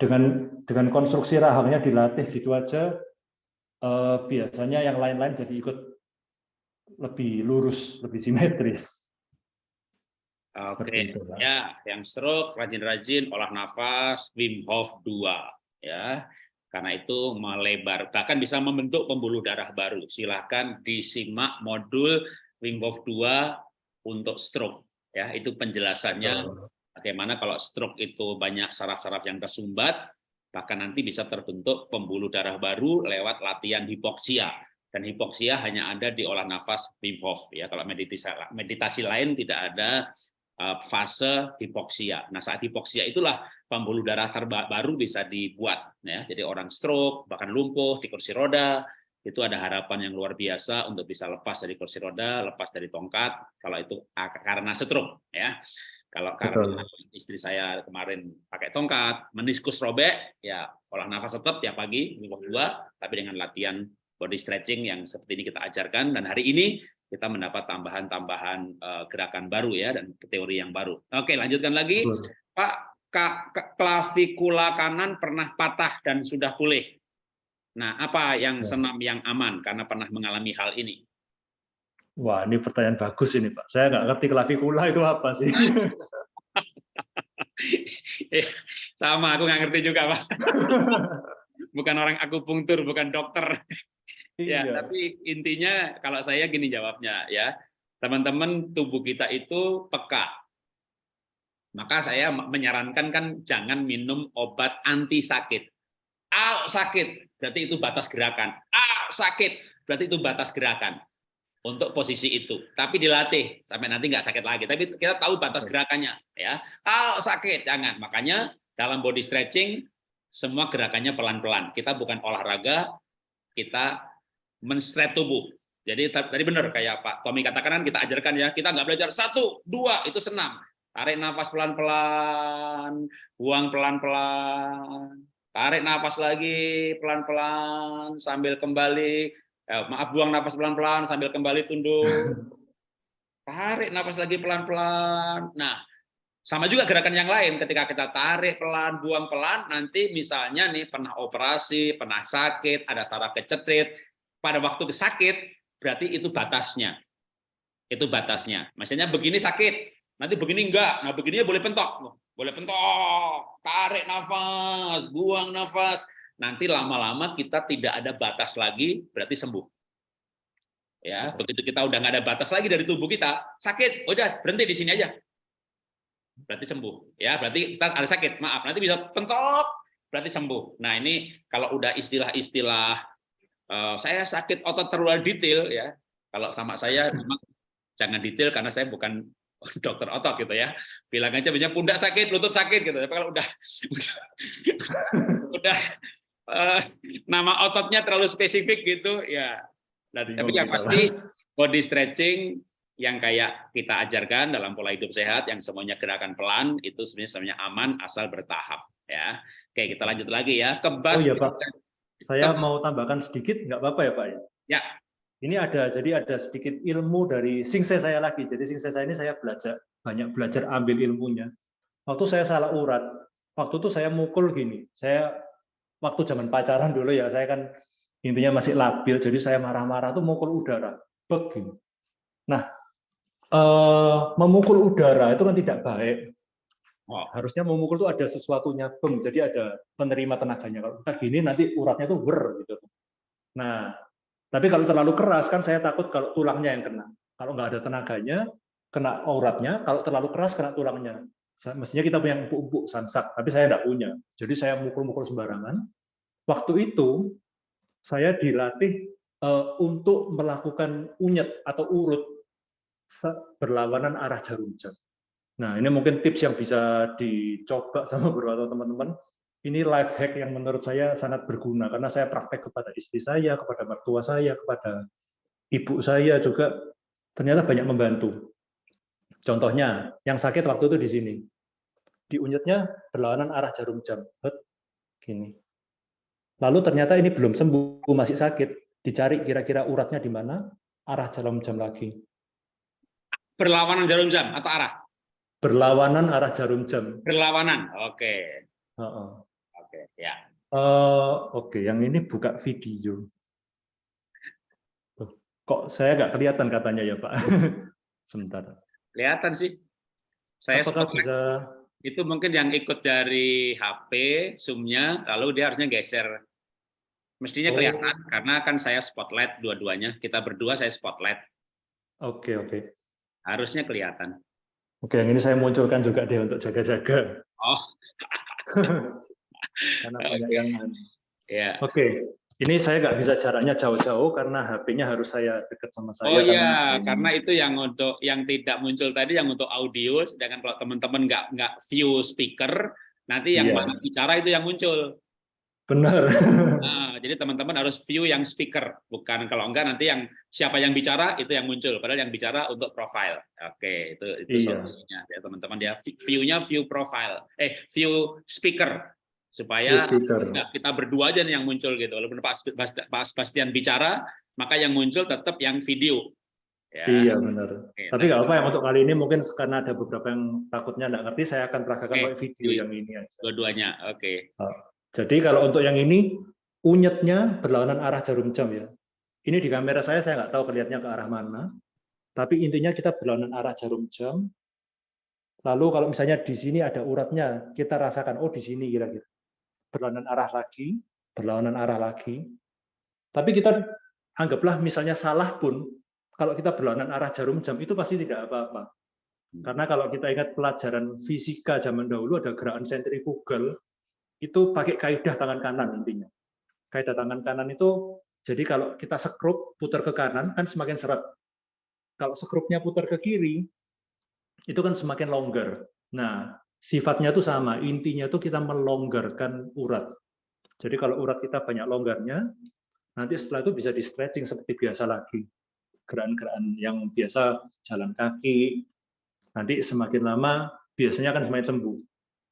B: dengan dengan konstruksi rahangnya dilatih gitu aja eh, biasanya yang lain-lain jadi ikut lebih lurus lebih simetris
A: Oke, okay. ya, yang stroke rajin-rajin olah nafas Wim Hof 2 ya. Karena itu melebar bahkan bisa membentuk pembuluh darah baru. Silahkan disimak modul Wim Hof 2 untuk stroke ya. Itu penjelasannya Bagaimana kalau stroke itu banyak saraf-saraf yang tersumbat, bahkan nanti bisa terbentuk pembuluh darah baru lewat latihan hipoksia. dan hipoksia hanya ada di olah nafas Wim Hof ya. Kalau meditasi meditasi lain tidak ada fase hipoksia. Nah, saat hipoksia itulah pembuluh darah terbaru bisa dibuat ya. Jadi orang stroke, bahkan lumpuh di kursi roda, itu ada harapan yang luar biasa untuk bisa lepas dari kursi roda, lepas dari tongkat kalau itu karena stroke ya. Kalau karena istri saya kemarin pakai tongkat, meniskus robek, ya olah nafas tetap tiap pagi minggu dua, tapi dengan latihan body stretching yang seperti ini kita ajarkan dan hari ini kita mendapat tambahan-tambahan uh, gerakan baru ya dan teori yang baru. Oke, lanjutkan lagi. Betul. Pak, klavikula kanan pernah patah dan sudah pulih. Nah, apa yang ya. senam yang aman karena pernah mengalami hal ini?
B: Wah, ini pertanyaan bagus ini, Pak. Saya nggak ngerti klavikula itu apa sih.
A: Eh, sama, aku nggak ngerti juga, Pak. bukan orang akupunktur, bukan dokter. ya, iya. tapi intinya kalau saya gini jawabnya ya, teman-teman tubuh kita itu peka. Maka saya menyarankan kan jangan minum obat anti sakit. Ah, sakit, berarti itu batas gerakan. Ah, sakit, berarti itu batas gerakan untuk posisi itu. Tapi dilatih sampai nanti nggak sakit lagi. Tapi kita tahu batas gerakannya, ya. Kalau sakit jangan. Makanya dalam body stretching semua gerakannya pelan-pelan. Kita bukan olahraga, kita menstret tubuh. Jadi tadi benar kayak Pak Tommy katakan kan kita ajarkan ya, kita nggak belajar satu, dua itu senam. Tarik nafas pelan-pelan, buang pelan-pelan, tarik nafas lagi pelan-pelan sambil kembali eh, maaf buang nafas pelan-pelan sambil kembali tunduk. Tarik nafas lagi pelan-pelan. Nah, sama juga gerakan yang lain ketika kita tarik pelan, buang pelan, nanti misalnya nih pernah operasi, pernah sakit, ada saraf kecetrit, pada waktu sakit berarti itu batasnya. Itu batasnya. Maksudnya begini sakit, nanti begini enggak. Nah, begini boleh pentok. Boleh pentok, tarik nafas, buang nafas nanti lama-lama kita tidak ada batas lagi, berarti sembuh. Ya, begitu kita udah nggak ada batas lagi dari tubuh kita, sakit, udah berhenti di sini aja. Berarti sembuh. Ya, berarti kita ada sakit, maaf, nanti bisa pentok, berarti sembuh. Nah, ini kalau udah istilah-istilah uh, saya sakit otot terlalu detail ya. Kalau sama saya memang jangan detail karena saya bukan dokter otot gitu ya bilang aja misalnya pundak sakit lutut sakit gitu tapi kalau udah udah, udah uh, nama ototnya terlalu spesifik gitu ya. Tapi yang pasti body stretching yang kayak kita ajarkan dalam pola hidup sehat yang semuanya gerakan pelan itu sebenarnya semuanya aman asal bertahap ya. Oke, kita lanjut lagi ya. Kebas.
B: Oh iya, Pak. Saya mau tambahkan sedikit nggak apa-apa ya, Pak ya?
A: Ya.
B: Ini ada jadi ada sedikit ilmu dari singse saya lagi. Jadi singse saya ini saya belajar banyak belajar ambil ilmunya. Waktu saya salah urat, waktu itu saya mukul gini. Saya waktu zaman pacaran dulu ya saya kan intinya masih labil jadi saya marah-marah tuh mukul udara begini nah eh, memukul udara itu kan tidak baik oh. harusnya memukul itu ada sesuatunya bem jadi ada penerima tenaganya kalau kita gini nanti uratnya tuh ber gitu nah tapi kalau terlalu keras kan saya takut kalau tulangnya yang kena kalau nggak ada tenaganya kena uratnya kalau terlalu keras kena tulangnya mestinya kita punya empuk-empuk sansak, tapi saya tidak punya. Jadi saya mukul-mukul sembarangan. Waktu itu saya dilatih uh, untuk melakukan unyet atau urut berlawanan arah jarum jam. Nah, ini mungkin tips yang bisa dicoba sama beberapa teman-teman. Ini life hack yang menurut saya sangat berguna karena saya praktek kepada istri saya, kepada mertua saya, kepada ibu saya juga ternyata banyak membantu. Contohnya, yang sakit waktu itu di sini. Di unyetnya berlawanan arah jarum jam. Gini. Lalu ternyata ini belum sembuh, masih sakit. Dicari kira-kira uratnya di mana, arah jarum jam lagi.
A: Berlawanan jarum jam atau arah?
B: Berlawanan arah jarum jam.
A: Berlawanan, oke.
B: Uh -uh.
A: Oke, ya.
B: Uh, oke, okay. yang ini buka video. Kok saya nggak kelihatan katanya ya Pak? Sebentar.
A: Kelihatan sih. Saya
B: Apakah bisa
A: itu mungkin yang ikut dari HP zoom-nya lalu dia harusnya geser. Mestinya kelihatan oh. karena kan saya spotlight dua-duanya. Kita berdua saya spotlight.
B: Oke, okay, oke. Okay.
A: Harusnya kelihatan.
B: Oke, yang ini saya munculkan juga deh untuk jaga-jaga.
A: Oh.
B: karena banyak yang
A: ya.
B: Oke. Ini saya nggak bisa jaraknya jauh-jauh karena HP-nya harus saya dekat sama saya.
A: Oh
B: karena-
A: iya, karena itu yang untuk yang tidak muncul tadi yang untuk audio, sedangkan kalau teman-teman nggak nggak view speaker, nanti yang
B: Iya.
A: mana bicara itu yang muncul.
B: Benar.
A: Jadi teman-teman harus view yang speaker, bukan kalau enggak nanti yang siapa yang bicara itu yang muncul, padahal yang bicara untuk profile. Oke, itu itu
B: Iya.
A: solusinya ya teman-teman ya. View-nya view profile, eh view speaker supaya. Nah, kita berdua aja nih yang muncul gitu. Walaupun Pak Pak Sebastian bicara, maka yang muncul tetap yang video. Ya.
B: Iya benar.
A: Oke,
B: Tapi nggak apa yang untuk kali ini mungkin karena ada beberapa yang takutnya nggak ngerti, saya akan peragakan pakai video yang ini aja.
A: Dua-duanya. Oke.
B: Jadi kalau untuk yang ini unyetnya berlawanan arah jarum jam ya. Ini di kamera saya saya nggak tahu kelihatannya ke arah mana. Tapi intinya kita berlawanan arah jarum jam. Lalu kalau misalnya di sini ada uratnya, kita rasakan oh di sini kira-kira. Berlawanan arah lagi, berlawanan arah lagi. Tapi kita anggaplah misalnya salah pun kalau kita berlawanan arah jarum jam itu pasti tidak apa-apa. Karena kalau kita ingat pelajaran fisika zaman dahulu ada gerakan sentrifugal itu pakai kaidah tangan kanan intinya. Kaidah tangan kanan itu jadi kalau kita sekrup putar ke kanan kan semakin seret. Kalau sekrupnya putar ke kiri itu kan semakin longgar. Nah, sifatnya itu sama, intinya itu kita melonggarkan urat. Jadi kalau urat kita banyak longgarnya, nanti setelah itu bisa di stretching seperti biasa lagi. Gerakan-gerakan yang biasa jalan kaki, nanti semakin lama biasanya akan semakin sembuh.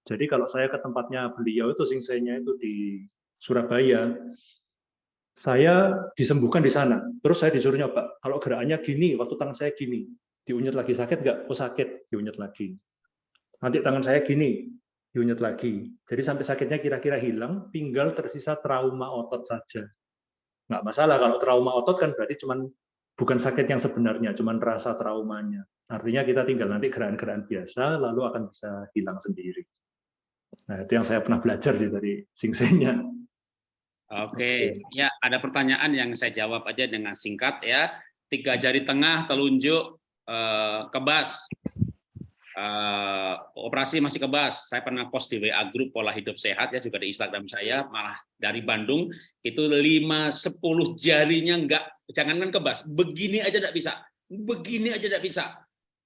B: Jadi kalau saya ke tempatnya beliau itu singsenya itu di Surabaya, saya disembuhkan di sana. Terus saya disuruh nyoba, kalau gerakannya gini, waktu tangan saya gini, diunyet lagi sakit nggak? Oh sakit, diunyet lagi. Nanti tangan saya gini, diunyet lagi. Jadi sampai sakitnya kira-kira hilang, tinggal tersisa trauma otot saja. Nggak masalah kalau trauma otot kan berarti cuman bukan sakit yang sebenarnya, cuman rasa traumanya. Artinya kita tinggal nanti gerakan-gerakan biasa, lalu akan bisa hilang sendiri. Nah, itu yang saya pernah belajar sih dari singsenya.
A: Oke. Ya, ada pertanyaan yang saya jawab aja dengan singkat ya. Tiga jari tengah, telunjuk, eh, kebas. Eh, operasi masih kebas. Saya pernah post di WA grup pola hidup sehat ya juga di Instagram saya malah dari Bandung itu 5 10 jarinya enggak jangankan kebas, begini aja enggak bisa. Begini aja enggak bisa.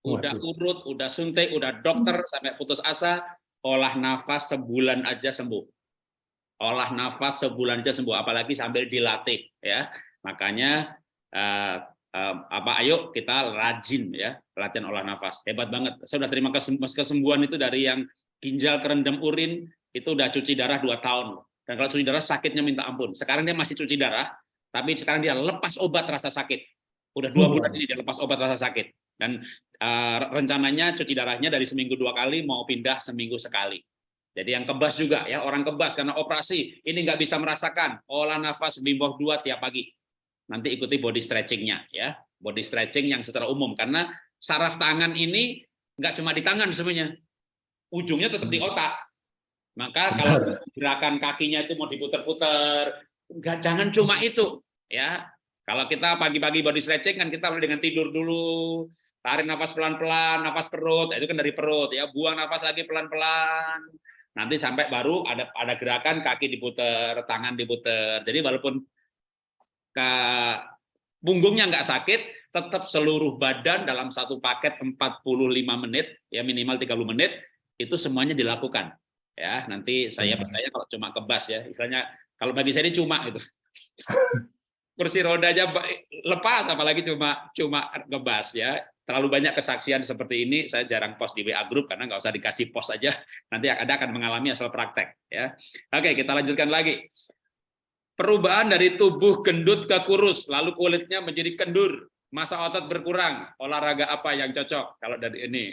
A: Udah urut, udah suntik, udah dokter sampai putus asa, olah nafas sebulan aja sembuh. Olah nafas sebulan aja sembuh apalagi sambil dilatih ya. Makanya eh, eh, apa ayo kita rajin ya latihan olah nafas. Hebat banget. Saya udah terima kesem- kesembuhan itu dari yang ginjal kerendam urin itu udah cuci darah dua tahun. Dan kalau cuci darah sakitnya minta ampun. Sekarang dia masih cuci darah tapi sekarang dia lepas obat rasa sakit. Udah dua
B: Hmm.
A: bulan ini dia lepas obat rasa sakit. Dan eh, rencananya cuci darahnya dari seminggu dua kali mau pindah seminggu sekali jadi yang kebas juga ya orang kebas karena operasi. Ini nggak bisa merasakan. Olah nafas bimboh dua tiap pagi. Nanti ikuti body stretchingnya ya. Body stretching yang secara umum. Karena saraf tangan ini nggak cuma di tangan semuanya ujungnya tetap di otak. Maka kalau gerakan kakinya itu mau diputer-puter nggak jangan cuma itu ya. Kalau kita pagi-pagi body stretching kan kita mulai dengan tidur dulu tarik nafas pelan-pelan nafas perut. Itu kan dari perut ya. Buang nafas lagi pelan-pelan nanti sampai baru ada ada gerakan kaki diputer tangan diputer jadi walaupun ke punggungnya nggak sakit, tetap seluruh badan dalam satu paket 45 menit, ya minimal 30 menit, itu semuanya dilakukan. Ya, nanti saya
B: Hmm.
A: percaya kalau cuma kebas ya, istilahnya kalau bagi saya ini cuma itu. Kursi roda ba- lepas, apalagi cuma cuma ngebas ya. Terlalu banyak kesaksian seperti ini, saya jarang post di WA group karena nggak usah dikasih post aja, nanti Anda akan mengalami asal praktek ya. Oke, kita lanjutkan lagi perubahan dari tubuh gendut ke kurus, lalu kulitnya menjadi kendur, masa otot berkurang, olahraga apa yang cocok kalau dari ini?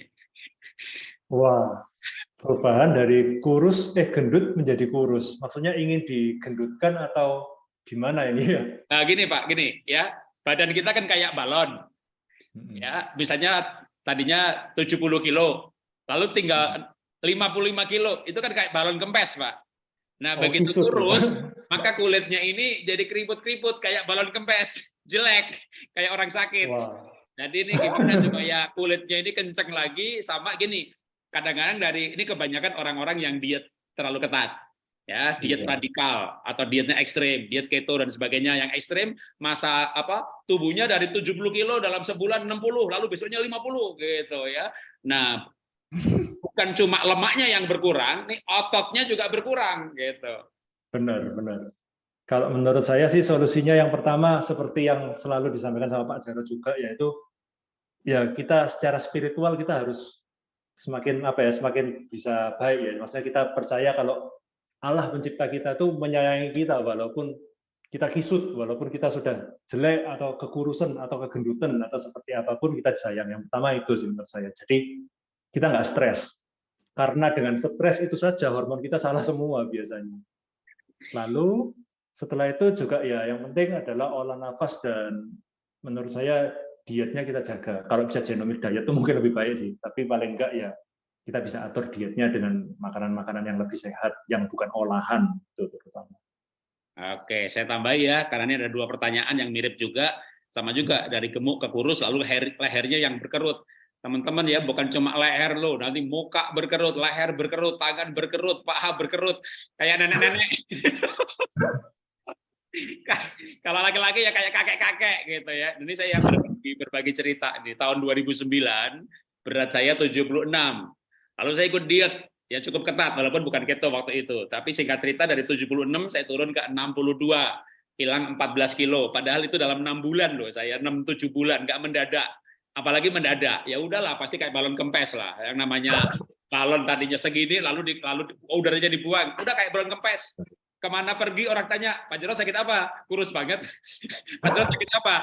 B: Wah, perubahan dari kurus eh gendut menjadi kurus. Maksudnya ingin digendutkan atau gimana ini ya?
A: Nah, gini Pak, gini ya, badan kita kan kayak balon, ya, misalnya tadinya 70 kilo, lalu tinggal 55 kilo, itu kan kayak balon kempes Pak. Nah,
B: Oh,
A: begitu
B: kisut ya?
A: kurus, maka kulitnya ini jadi keriput-keriput kayak balon kempes, jelek, kayak orang sakit.
B: Wah,
A: Jadi ini gimana supaya kulitnya ini kenceng lagi sama gini. Kadang-kadang dari ini kebanyakan orang-orang yang diet terlalu ketat. Ya diet
B: Iya.
A: radikal atau dietnya ekstrim, diet keto dan sebagainya yang ekstrim masa apa tubuhnya dari 70 kilo dalam sebulan 60 lalu besoknya 50 gitu ya. Nah, bukan cuma lemaknya yang berkurang, nih ototnya juga berkurang gitu.
B: Benar, benar. Kalau menurut saya sih solusinya yang pertama seperti yang selalu disampaikan sama Pak Jarod juga yaitu ya kita secara spiritual kita harus semakin apa ya semakin bisa baik ya. Maksudnya kita percaya kalau Allah pencipta kita tuh menyayangi kita walaupun kita kisut, walaupun kita sudah jelek atau kekurusan atau kegendutan atau seperti apa pun kita disayang. Yang pertama itu sih menurut saya. Jadi kita nggak stres. Karena dengan stres itu saja hormon kita salah semua biasanya. Lalu setelah itu juga ya yang penting adalah olah nafas dan menurut saya dietnya kita jaga. Kalau bisa genomic diet itu mungkin lebih baik sih, tapi paling enggak ya kita bisa atur dietnya dengan makanan-makanan yang lebih sehat, yang bukan olahan itu terutama.
A: Oke, saya tambah ya, karena ini ada dua pertanyaan yang mirip juga, sama juga dari gemuk ke kurus, lalu leher, lehernya yang berkerut. Teman-teman ya, bukan cuma leher lo, nanti muka berkerut, leher berkerut, tangan berkerut, paha berkerut, kayak nenek-nenek. Kalau laki-laki ya kayak kakek-kakek gitu ya. Ini saya berbagi, berbagi cerita di tahun 2009, berat saya 76. Lalu saya ikut diet, ya cukup ketat walaupun bukan keto waktu itu. Tapi singkat cerita dari 76 saya turun ke 62, hilang 14 kilo. Padahal itu dalam enam bulan loh, saya 6-7 bulan, nggak mendadak. Apalagi mendadak, ya udahlah pasti kayak balon kempes lah. Yang namanya balon tadinya segini, lalu di, lalu udaranya dibuang, udah kayak balon kempes. Ke mana pergi orang tanya, Pak Jarod sakit apa? Kurus banget. Pak Jarod sakit apa?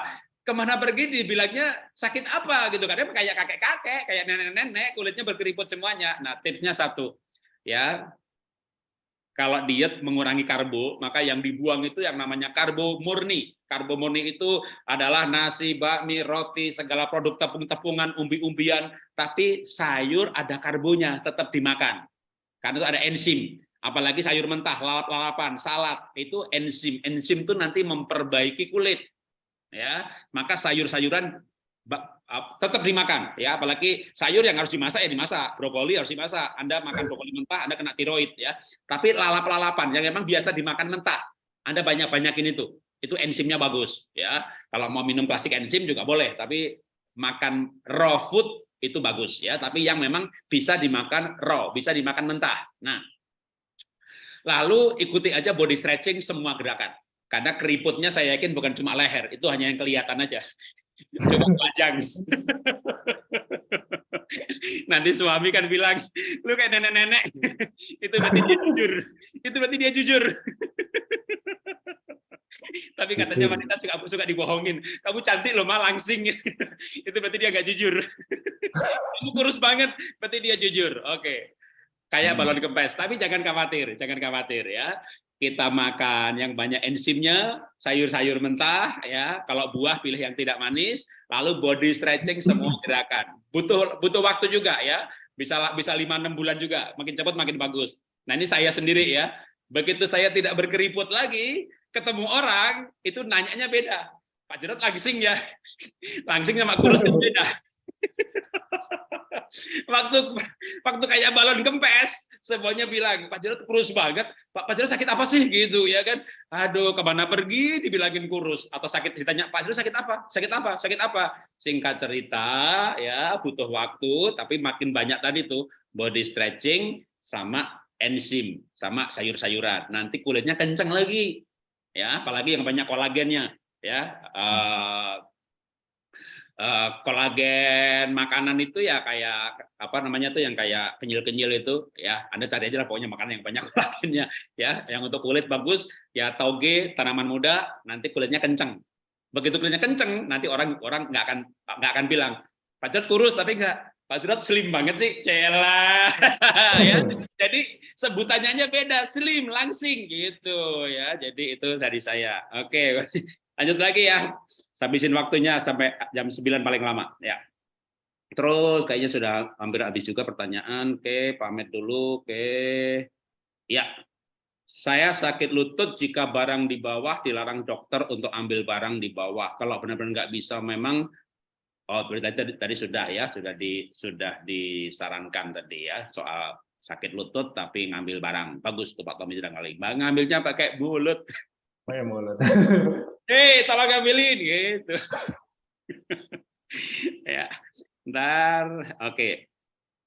A: Ke mana pergi dibilangnya sakit apa gitu kan? Kayak kakek-kakek, kayak nenek-nenek, kulitnya berkeriput semuanya. Nah tipsnya satu, ya kalau diet mengurangi karbo, maka yang dibuang itu yang namanya karbo murni. Karbo murni itu adalah nasi, bakmi, roti, segala produk tepung-tepungan, umbi-umbian, tapi sayur ada karbonya, tetap dimakan. Karena itu ada enzim. Apalagi sayur mentah, lalap-lalapan, salad, itu enzim. Enzim itu nanti memperbaiki kulit. Ya Maka sayur-sayuran tetap dimakan ya. Apalagi sayur yang harus dimasak ya dimasak. Brokoli harus dimasak. Anda makan brokoli mentah Anda kena tiroid ya. Tapi lalap-lalapan yang memang biasa dimakan mentah Anda banyak-banyakin itu. Itu enzimnya bagus ya. Kalau mau minum klasik enzim juga boleh tapi makan raw food itu bagus ya. Tapi yang memang bisa dimakan raw bisa dimakan mentah. Nah lalu ikuti aja body stretching semua gerakan karena keriputnya saya yakin bukan cuma leher itu hanya yang kelihatan aja. Coba panjang nanti suami kan bilang lu kayak nenek-nenek. Itu berarti dia jujur. Itu berarti dia jujur. Tapi katanya wanita suka suka dibohongin. Kamu cantik loh mah langsing. Itu berarti dia nggak jujur. Kamu kurus banget. Berarti dia jujur. Oke. Kayak balon kempes. Tapi jangan khawatir jangan khawatir ya kita makan yang banyak enzimnya, sayur-sayur mentah ya. Kalau buah pilih yang tidak manis, lalu body stretching semua gerakan. Butuh butuh waktu juga ya. Bisa bisa 5 6 bulan juga. Makin cepat makin bagus. Nah, ini saya sendiri ya. Begitu saya tidak berkeriput lagi, ketemu orang itu nanyanya beda. Pak Jarod langsing ya. Langsing sama kurus beda. waktu waktu kayak balon kempes semuanya bilang Pak Jarod kurus banget. Pak Pak Jarod sakit apa sih? Gitu ya kan. Aduh ke mana pergi? Dibilangin kurus. Atau sakit ditanya Pak Jarod sakit apa? Sakit apa? Sakit apa? Singkat cerita ya butuh waktu tapi makin banyak tadi tuh body stretching sama enzim sama sayur-sayuran. Nanti kulitnya kenceng lagi ya apalagi yang banyak kolagennya ya. Uh, uh, kolagen makanan itu ya kayak apa namanya tuh yang kayak kenyil-kenyil itu ya. Anda cari aja lah pokoknya makanan yang banyak kolagennya ya. Yang untuk kulit bagus ya toge tanaman muda nanti kulitnya kenceng. Begitu kulitnya kenceng nanti orang orang nggak akan nggak akan bilang Jarod kurus tapi nggak Pak Jarod slim banget sih cela. Ya. Jadi sebutannya aja beda slim langsing gitu ya. Jadi itu dari saya. Oke lanjut lagi ya. Habisin waktunya sampai jam 9 paling lama ya. Terus kayaknya sudah hampir habis juga pertanyaan. Oke pamit dulu. Oke. Ya. Saya sakit lutut jika barang di bawah dilarang dokter untuk ambil barang di bawah. Kalau benar-benar nggak bisa memang oh tadi, tadi, tadi sudah ya sudah di sudah disarankan tadi ya soal sakit lutut tapi ngambil barang. Bagus tuh Pak Tommy sudah kali. Ngambilnya pakai mulut.
B: Pakai mulut.
A: Hei, tolong ngambilin gitu. ya. Ntar, oke.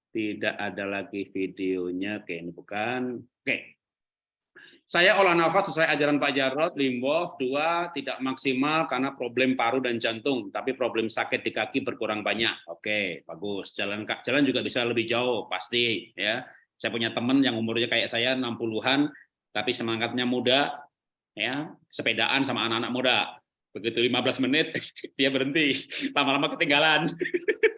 A: Tidak ada lagi videonya. Oke, ini bukan. Oke. Saya olah nafas sesuai ajaran Pak Jarod, Limbof, dua, tidak maksimal karena problem paru dan jantung, tapi problem sakit di kaki berkurang banyak. Oke, bagus. Jalan jalan juga bisa lebih jauh, pasti. ya. Saya punya teman yang umurnya kayak saya, 60-an, tapi semangatnya muda, ya sepedaan sama anak-anak muda. Begitu 15 menit, dia berhenti. Lama-lama ketinggalan.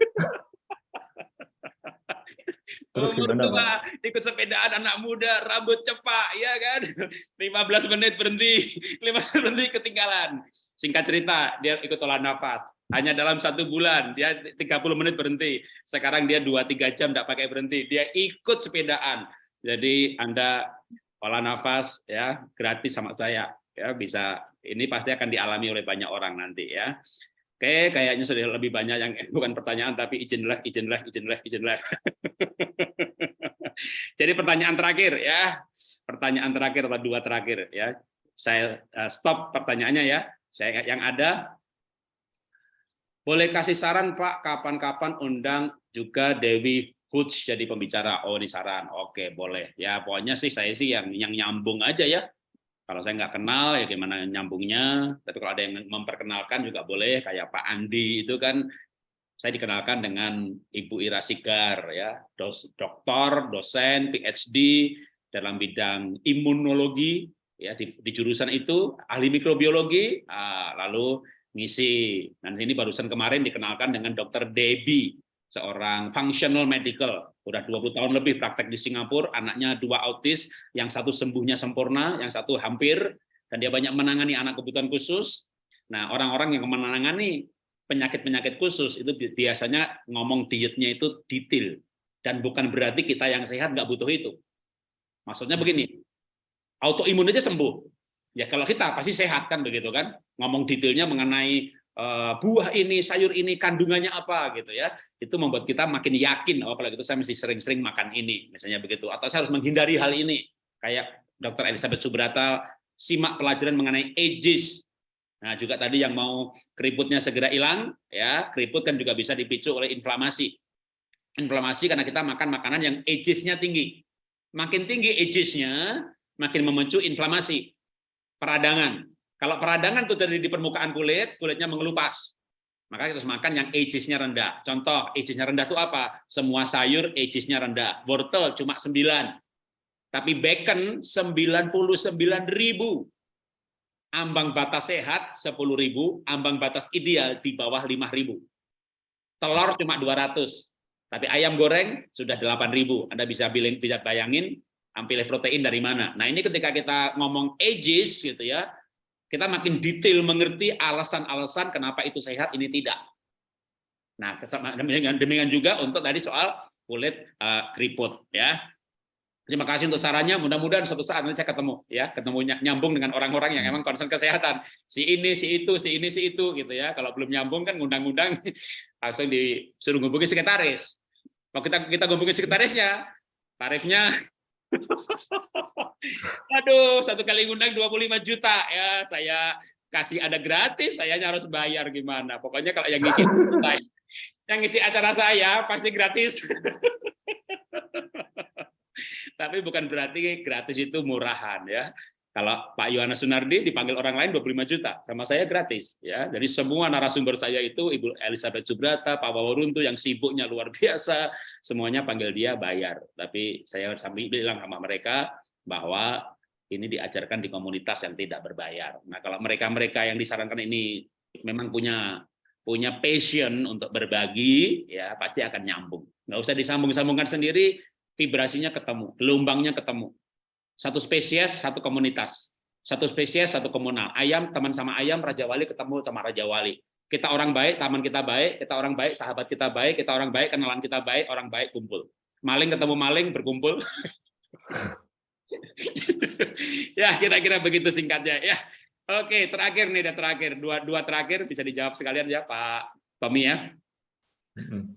B: Terus
A: Umur
B: gimana,
A: tua, ikut sepedaan anak muda, rambut cepak, ya kan? 15 menit berhenti, 15 menit ketinggalan. Singkat cerita, dia ikut olah nafas. Hanya dalam satu bulan, dia 30 menit berhenti. Sekarang dia 2-3 jam tidak pakai berhenti. Dia ikut sepedaan. Jadi Anda olah nafas ya gratis sama saya. Ya bisa ini pasti akan dialami oleh banyak orang nanti ya. Oke, kayaknya sudah lebih banyak yang bukan pertanyaan tapi izin live, izin live, izin live, izin live. Jadi pertanyaan terakhir ya, pertanyaan terakhir atau dua terakhir ya. Saya uh, stop pertanyaannya ya. Saya yang ada boleh kasih saran Pak kapan-kapan undang juga Dewi Hoods jadi pembicara. Oh ini saran. Oke boleh ya. Pokoknya sih saya sih yang yang nyambung aja ya. Kalau saya nggak kenal ya gimana nyambungnya. Tapi kalau ada yang memperkenalkan juga boleh. Kayak Pak Andi itu kan saya dikenalkan dengan Ibu Ira Sigar ya, dos, doktor, dosen, PhD dalam bidang imunologi ya di, di jurusan itu ahli mikrobiologi, ah, lalu ngisi. Dan ini barusan kemarin dikenalkan dengan Dokter Debbie, seorang functional medical, udah 20 tahun lebih praktek di Singapura, anaknya dua autis, yang satu sembuhnya sempurna, yang satu hampir, dan dia banyak menangani anak kebutuhan khusus. Nah, orang-orang yang menangani penyakit-penyakit khusus itu biasanya ngomong dietnya itu detail dan bukan berarti kita yang sehat nggak butuh itu. Maksudnya begini, autoimun aja sembuh. Ya kalau kita pasti sehat kan begitu kan? Ngomong detailnya mengenai buah ini, sayur ini kandungannya apa gitu ya. Itu membuat kita makin yakin oh kalau gitu saya mesti sering-sering makan ini misalnya begitu atau saya harus menghindari hal ini. Kayak Dr. Elizabeth Subrata simak pelajaran mengenai ages Nah, juga tadi yang mau keriputnya segera hilang, ya keriput kan juga bisa dipicu oleh inflamasi. Inflamasi karena kita makan makanan yang ages-nya tinggi. Makin tinggi ages-nya, makin memicu inflamasi. Peradangan. Kalau peradangan itu terjadi di permukaan kulit, kulitnya mengelupas. Maka kita harus makan yang ages-nya rendah. Contoh, ages-nya rendah itu apa? Semua sayur ages-nya rendah. Wortel cuma 9. Tapi bacon 99 ribu ambang batas sehat 10.000, ambang batas ideal di bawah 5.000. Telur cuma 200, tapi ayam goreng sudah 8.000. Anda bisa bilang bisa bayangin pilih protein dari mana. Nah, ini ketika kita ngomong ages gitu ya, kita makin detail mengerti alasan-alasan kenapa itu sehat, ini tidak. Nah, demikian, demikian juga untuk tadi soal kulit uh, keriput ya. Terima kasih untuk sarannya. Mudah-mudahan suatu saat nanti saya ketemu ya, ketemu nyambung dengan orang-orang yang emang concern kesehatan. Si ini, si itu, si ini, si itu gitu ya. Kalau belum nyambung kan ngundang-undang langsung disuruh ngubungi sekretaris. Kalau kita kita ngubungi sekretarisnya, tarifnya Aduh, satu kali ngundang 25 juta ya, saya kasih ada gratis, saya harus bayar gimana. Pokoknya kalau yang ngisi yang ngisi acara saya pasti gratis. Tapi bukan berarti gratis itu murahan ya. Kalau Pak Yohanes Sunardi dipanggil orang lain 25 juta, sama saya gratis ya. Jadi semua narasumber saya itu Ibu Elizabeth Subrata, Pak Waworuntu yang sibuknya luar biasa, semuanya panggil dia bayar. Tapi saya sambil bilang sama mereka bahwa ini diajarkan di komunitas yang tidak berbayar. Nah, kalau mereka-mereka yang disarankan ini memang punya punya passion untuk berbagi, ya pasti akan nyambung. Nggak usah disambung-sambungkan sendiri, vibrasinya ketemu, gelombangnya ketemu. Satu spesies, satu komunitas. Satu spesies, satu komunal. Ayam teman sama ayam, Raja Wali ketemu sama Raja Wali. Kita orang baik, taman kita baik, kita orang baik, sahabat kita baik, kita orang baik, kenalan kita baik, orang baik kumpul. Maling ketemu maling berkumpul. ya, kira-kira begitu singkatnya ya. Oke, terakhir nih, dan terakhir dua dua terakhir bisa dijawab sekalian ya Pak Tommy ya.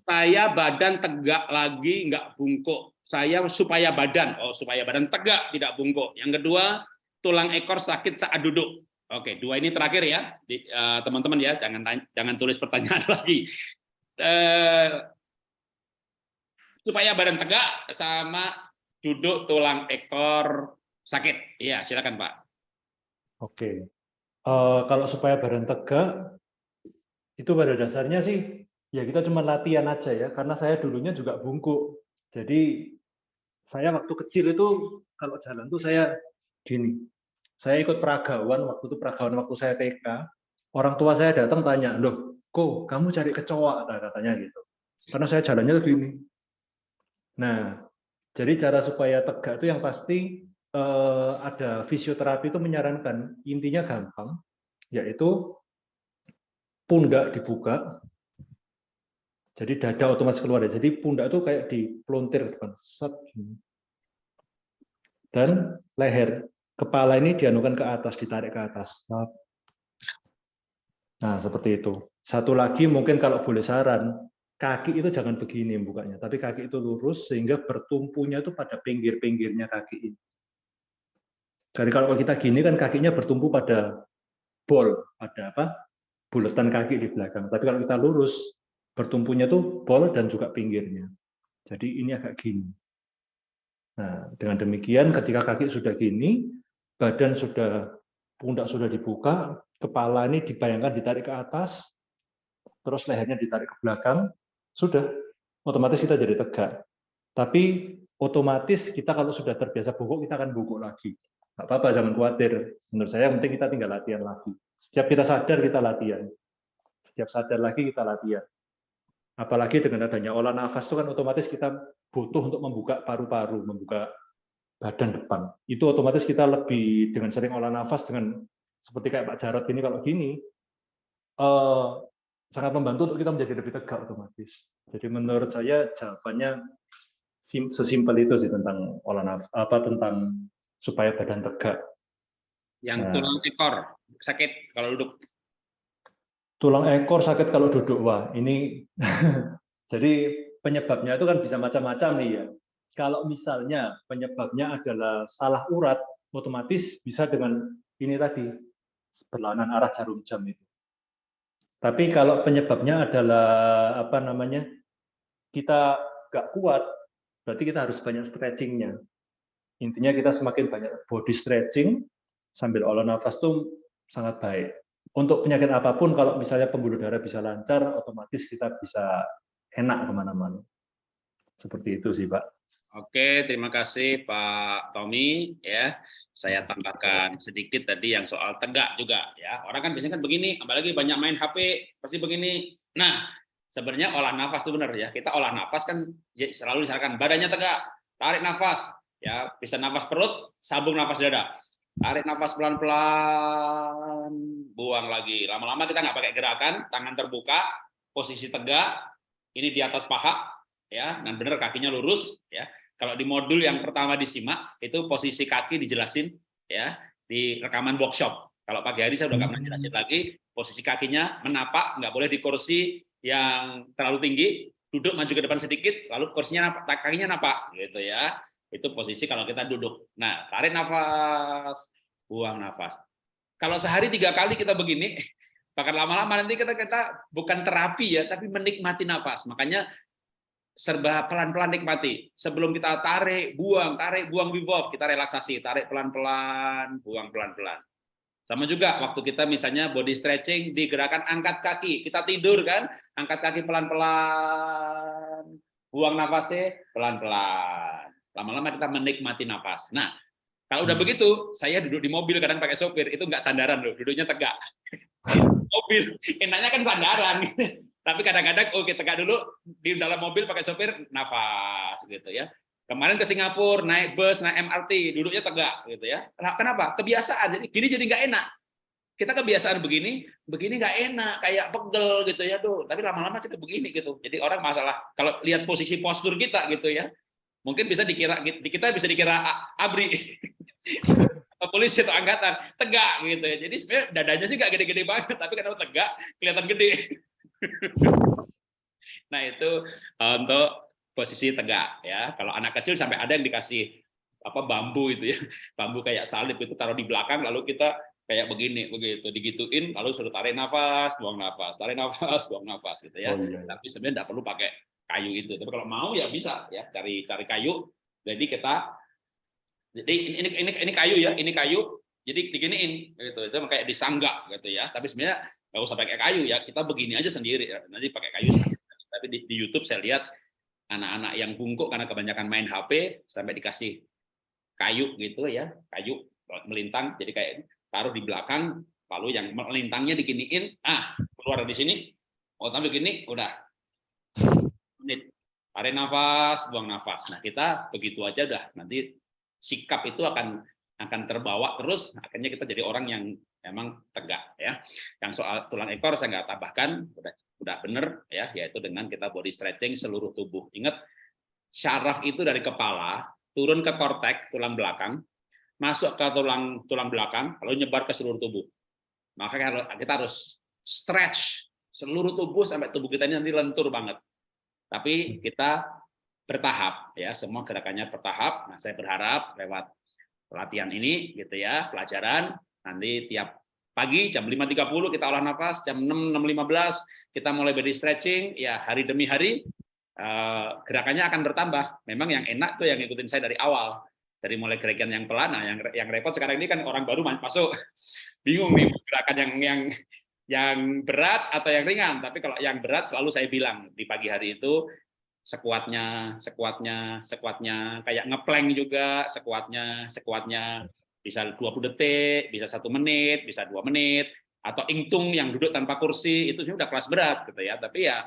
A: Saya badan tegak lagi, nggak bungkuk saya supaya badan, oh supaya badan tegak tidak bungkuk. Yang kedua, tulang ekor sakit saat duduk. Oke, dua ini terakhir ya, eh, teman-teman ya, jangan jangan tulis pertanyaan lagi. Uh, supaya badan tegak sama duduk tulang ekor sakit. Iya, silakan Pak.
B: Oke, uh, kalau supaya badan tegak, itu pada dasarnya sih ya kita cuma latihan aja ya, karena saya dulunya juga bungkuk. Jadi saya waktu kecil itu kalau jalan tuh saya gini. Saya ikut peragawan waktu itu peragawan waktu saya TK. Orang tua saya datang tanya, "Loh, kok kamu cari kecoa?" katanya gitu. Karena saya jalannya tuh gini. Nah, jadi cara supaya tegak itu yang pasti eh, ada fisioterapi itu menyarankan intinya gampang, yaitu pundak dibuka, jadi dada otomatis keluar ya. Jadi pundak itu kayak dipelontir ke depan. Set. Dan leher. Kepala ini dianukan ke atas, ditarik ke atas. Nah, seperti itu. Satu lagi mungkin kalau boleh saran, kaki itu jangan begini bukanya, tapi kaki itu lurus sehingga bertumpunya itu pada pinggir-pinggirnya kaki ini. Jadi kalau kita gini kan kakinya bertumpu pada bol, pada apa? Bulatan kaki di belakang. Tapi kalau kita lurus, bertumpunya tuh bol dan juga pinggirnya. Jadi ini agak gini. Nah, dengan demikian ketika kaki sudah gini, badan sudah pundak sudah dibuka, kepala ini dibayangkan ditarik ke atas, terus lehernya ditarik ke belakang, sudah otomatis kita jadi tegak. Tapi otomatis kita kalau sudah terbiasa bungkuk, kita akan bungkuk lagi. Nggak apa-apa, jangan khawatir. Menurut saya yang penting kita tinggal latihan lagi. Setiap kita sadar, kita latihan. Setiap sadar lagi, kita latihan. Apalagi dengan adanya olah nafas itu kan otomatis kita butuh untuk membuka paru-paru, membuka badan depan. Itu otomatis kita lebih dengan sering olah nafas dengan seperti kayak Pak Jarot ini kalau gini eh, sangat membantu untuk kita menjadi lebih tegak otomatis. Jadi menurut saya jawabannya sesimpel itu sih tentang olah nafas apa tentang supaya badan tegak.
A: Yang nah. tulang ekor sakit kalau duduk
B: tulang ekor sakit kalau duduk. Wah ini jadi penyebabnya itu kan bisa macam-macam nih ya. Kalau misalnya penyebabnya adalah salah urat otomatis bisa dengan ini tadi berlawanan arah jarum jam itu. Tapi kalau penyebabnya adalah apa namanya kita nggak kuat berarti kita harus banyak stretchingnya. Intinya kita semakin banyak body stretching sambil olah nafas tuh sangat baik untuk penyakit apa pun kalau misalnya pembuluh darah bisa lancar, otomatis kita bisa enak ke mana-mana. Seperti itu sih Pak.
A: Oke, terima kasih Pak Tommy. Ya, saya tambahkan sedikit tadi yang soal tegak juga. Ya, orang kan biasanya kan begini, apalagi banyak main HP pasti begini. Nah, sebenarnya olah nafas itu benar ya. Kita olah nafas kan selalu misalkan badannya tegak, tarik nafas, ya bisa nafas perut, sambung nafas dada. Tarik nafas pelan-pelan, buang lagi. Lama-lama kita nggak pakai gerakan, tangan terbuka, posisi tegak, ini di atas paha, ya, dan benar kakinya lurus, ya. Kalau di modul yang pertama disimak, itu posisi kaki dijelasin, ya, di rekaman workshop. Kalau pagi hari saya udah nggak pernah jelasin lagi, posisi kakinya menapak, nggak boleh di kursi yang terlalu tinggi, duduk maju ke depan sedikit, lalu kursinya napak, kakinya napak, gitu ya. Itu posisi kalau kita duduk. Nah, tarik nafas, buang nafas. Kalau sehari tiga kali kita begini, bahkan lama-lama nanti kita kita bukan terapi ya, tapi menikmati nafas. Makanya serba pelan-pelan nikmati. Sebelum kita tarik, buang, tarik, buang bebop, kita relaksasi, tarik pelan-pelan, buang pelan-pelan. Sama juga waktu kita misalnya body stretching di gerakan angkat kaki, kita tidur kan, angkat kaki pelan-pelan, buang nafasnya pelan-pelan. Lama-lama kita menikmati nafas. Nah, kalau udah hmm. begitu, saya duduk di mobil kadang pakai sopir, itu nggak sandaran loh, duduknya tegak. mobil, enaknya kan sandaran. Tapi kadang-kadang, oke tegak dulu, di dalam mobil pakai sopir, nafas gitu ya. Kemarin ke Singapura, naik bus, naik MRT, duduknya tegak gitu ya. Kenapa? Kebiasaan, jadi gini jadi nggak enak. Kita kebiasaan begini, begini nggak enak, kayak pegel gitu ya tuh. Tapi lama-lama kita begini gitu. Jadi orang masalah kalau lihat posisi postur kita gitu ya, mungkin bisa dikira kita bisa dikira abri. Polisi atau angkatan? Tegak gitu ya. Jadi sebenarnya dadanya sih nggak gede-gede banget tapi kenapa tegak kelihatan gede. Nah itu untuk posisi tegak ya. Kalau anak kecil sampai ada yang dikasih apa bambu itu ya, bambu kayak salib itu taruh di belakang lalu kita kayak begini begitu. Digituin lalu suruh tarik nafas buang nafas tarik nafas buang nafas gitu ya.
B: Oh, iya, iya.
A: tapi sebenarnya tidak perlu pakai kayu itu. Tapi kalau mau ya bisa ya. Cari cari kayu. Jadi kita jadi ini ini ini, kayu ya ini kayu. Jadi diginiin gitu. Itu kayak disanggak gitu ya. Tapi sebenarnya nggak usah pakai kayu ya. Kita begini aja sendiri ya. nanti pakai kayu tapi di, di YouTube saya lihat anak-anak yang bungkuk karena kebanyakan main HP sampai dikasih kayu gitu ya. Kayu melintang. Jadi kayak taruh di belakang lalu yang melintangnya diginiin. Ah keluar dari sini. Oh tapi gini udah tarik nafas buang nafas. Nah kita begitu aja udah. Nanti sikap itu akan akan terbawa terus. Akhirnya kita jadi orang yang memang tegak ya. Yang soal tulang ekor saya nggak tambahkan udah udah bener ya yaitu dengan kita body stretching seluruh tubuh. Ingat syaraf itu dari kepala turun ke kortek tulang belakang masuk ke tulang tulang belakang lalu nyebar ke seluruh tubuh. Maka kita harus stretch seluruh tubuh sampai tubuh kita ini nanti lentur banget tapi kita bertahap ya. Semua gerakannya bertahap. Nah saya berharap lewat pelatihan ini gitu ya pelajaran nanti tiap pagi jam 5.30 kita olah nafas jam 6 6.15 kita mulai body stretching ya hari demi hari eh, gerakannya akan bertambah. Memang yang enak tuh yang ngikutin saya dari awal dari mulai gerakan yang pelan. Nah yang yang repot sekarang ini kan orang baru masuk. Bingung nih gerakan yang yang yang berat atau yang ringan tapi kalau yang berat selalu saya bilang di pagi hari itu sekuatnya sekuatnya sekuatnya kayak ngeplank juga sekuatnya sekuatnya bisa 20 detik bisa satu menit bisa dua menit atau ingtung yang duduk tanpa kursi itu sudah kelas berat gitu ya. Tapi ya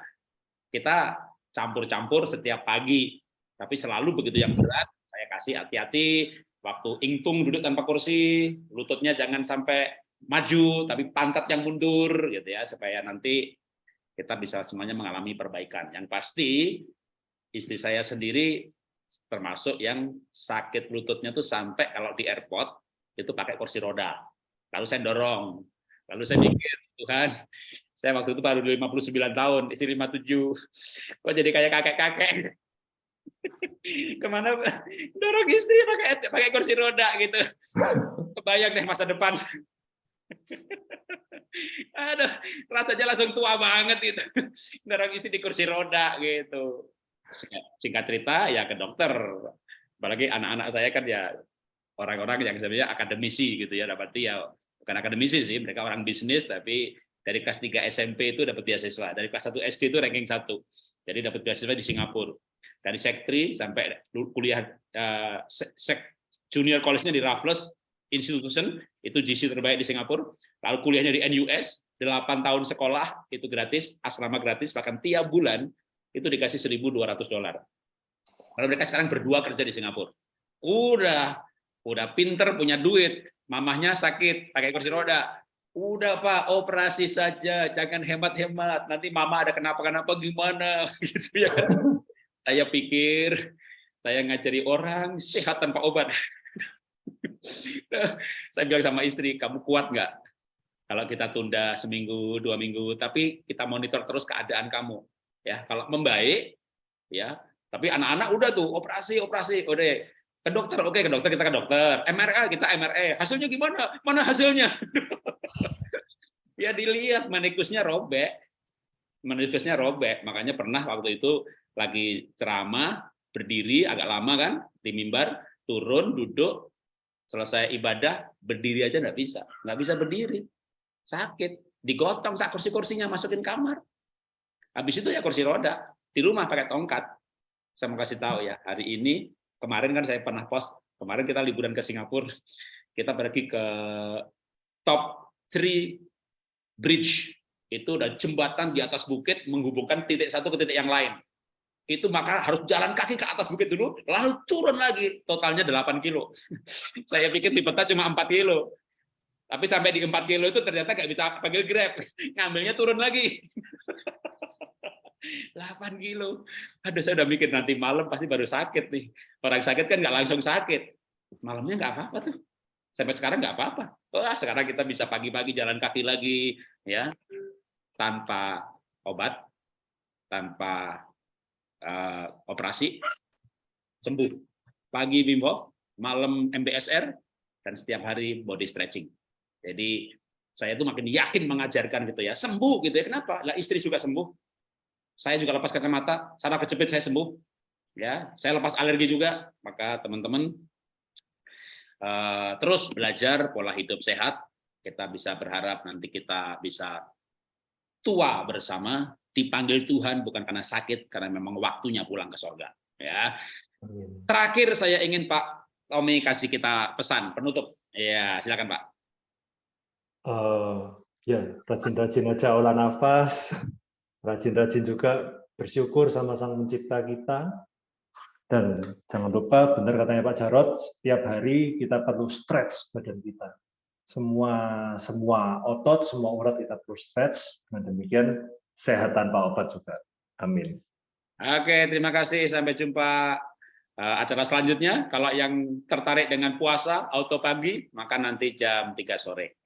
A: kita campur-campur setiap pagi. Tapi selalu begitu yang berat saya kasih hati-hati waktu ingtung duduk tanpa kursi lututnya jangan sampai maju tapi pantat yang mundur gitu ya supaya nanti kita bisa semuanya mengalami perbaikan. Yang pasti istri saya sendiri termasuk yang sakit lututnya tuh sampai kalau di airport itu pakai kursi roda. Lalu saya dorong. Lalu saya mikir Tuhan saya waktu itu baru 59 tahun istri 57 kok jadi kayak kakek-kakek? Ke mana dorong istri pakai pakai kursi roda gitu. Kebayang deh masa depan Aduh, rasanya langsung tua banget itu. Dorong istri di kursi roda gitu. Singkat cerita ya ke dokter. Apalagi anak-anak saya kan ya orang-orang yang sebenarnya akademisi gitu ya, dapat ya bukan akademisi sih, mereka orang bisnis tapi dari kelas 3 SMP itu dapat beasiswa, dari kelas 1 SD itu ranking 1. Jadi dapat beasiswa di Singapura. Dari sektri sampai kuliah uh, sek, junior college-nya di Raffles Institution, itu GC terbaik di Singapura. Lalu kuliahnya di NUS, 8 tahun sekolah itu gratis, asrama gratis, bahkan tiap bulan itu dikasih 1.200 dolar. Lalu mereka sekarang berdua kerja di Singapura. Udah, udah pinter, punya duit. Mamahnya sakit, pakai kursi roda. Udah Pak, operasi saja, jangan hemat-hemat. Nanti mama ada kenapa-kenapa gimana gitu ya kan. Saya pikir saya ngajari orang sehat tanpa obat. saya bilang sama istri, kamu kuat nggak? Kalau kita tunda seminggu, dua minggu, tapi kita monitor terus keadaan kamu. Ya, kalau membaik, ya. Tapi anak-anak udah tuh operasi, operasi, udah ke dokter, oke ke dokter kita ke dokter, MRI kita MRI, hasilnya gimana? Mana hasilnya? ya dilihat manikusnya robek, manikusnya robek. Makanya pernah waktu itu lagi ceramah berdiri agak lama kan di mimbar, turun duduk selesai ibadah berdiri aja nggak bisa. Nggak bisa berdiri. Sakit. Digotong saat kursi-kursinya masukin kamar. Habis itu ya kursi roda. Di rumah pakai tongkat. Saya mau kasih tahu ya hari ini kemarin kan saya pernah post kemarin kita liburan ke Singapura. Kita pergi ke top three bridge. Itu udah jembatan di atas bukit menghubungkan titik satu ke titik yang lain itu maka harus jalan kaki ke atas bukit dulu, lalu turun lagi, totalnya 8 kilo. Saya pikir di peta cuma 4 kilo. Tapi sampai di 4 kilo itu ternyata nggak bisa panggil Grab, ngambilnya turun lagi. 8 kilo. Aduh, saya udah mikir nanti malam pasti baru sakit nih. Orang sakit kan nggak langsung sakit. Malamnya nggak apa-apa tuh. Sampai sekarang nggak apa-apa. Wah, sekarang kita bisa pagi-pagi jalan kaki lagi, ya tanpa obat, tanpa eh, operasi sembuh. Pagi Wim Hof, malam MBSR, dan setiap hari body stretching. Jadi saya itu makin yakin mengajarkan gitu ya, sembuh gitu ya. Kenapa? Lah istri juga sembuh. Saya juga lepas kacamata, saraf kejepit saya sembuh. Ya, saya lepas alergi juga. Maka teman-teman eh, terus belajar pola hidup sehat. Kita bisa berharap nanti kita bisa tua bersama, dipanggil Tuhan bukan karena sakit, karena memang waktunya pulang ke sorga. Ya. Terakhir saya ingin Pak Tommy kasih kita pesan penutup. Ya, silakan Pak.
B: Eh, ya, rajin-rajin aja olah nafas, rajin-rajin juga bersyukur sama Sang Pencipta kita. Dan jangan lupa, benar katanya Pak Jarot, setiap hari kita perlu stretch badan kita. Semua semua otot, semua urat kita perlu stretch. Dengan demikian sehat tanpa obat juga. Amin.
A: Oke, terima kasih. Sampai jumpa eh, acara selanjutnya. Kalau yang tertarik dengan puasa auto pagi, maka nanti jam 3 sore.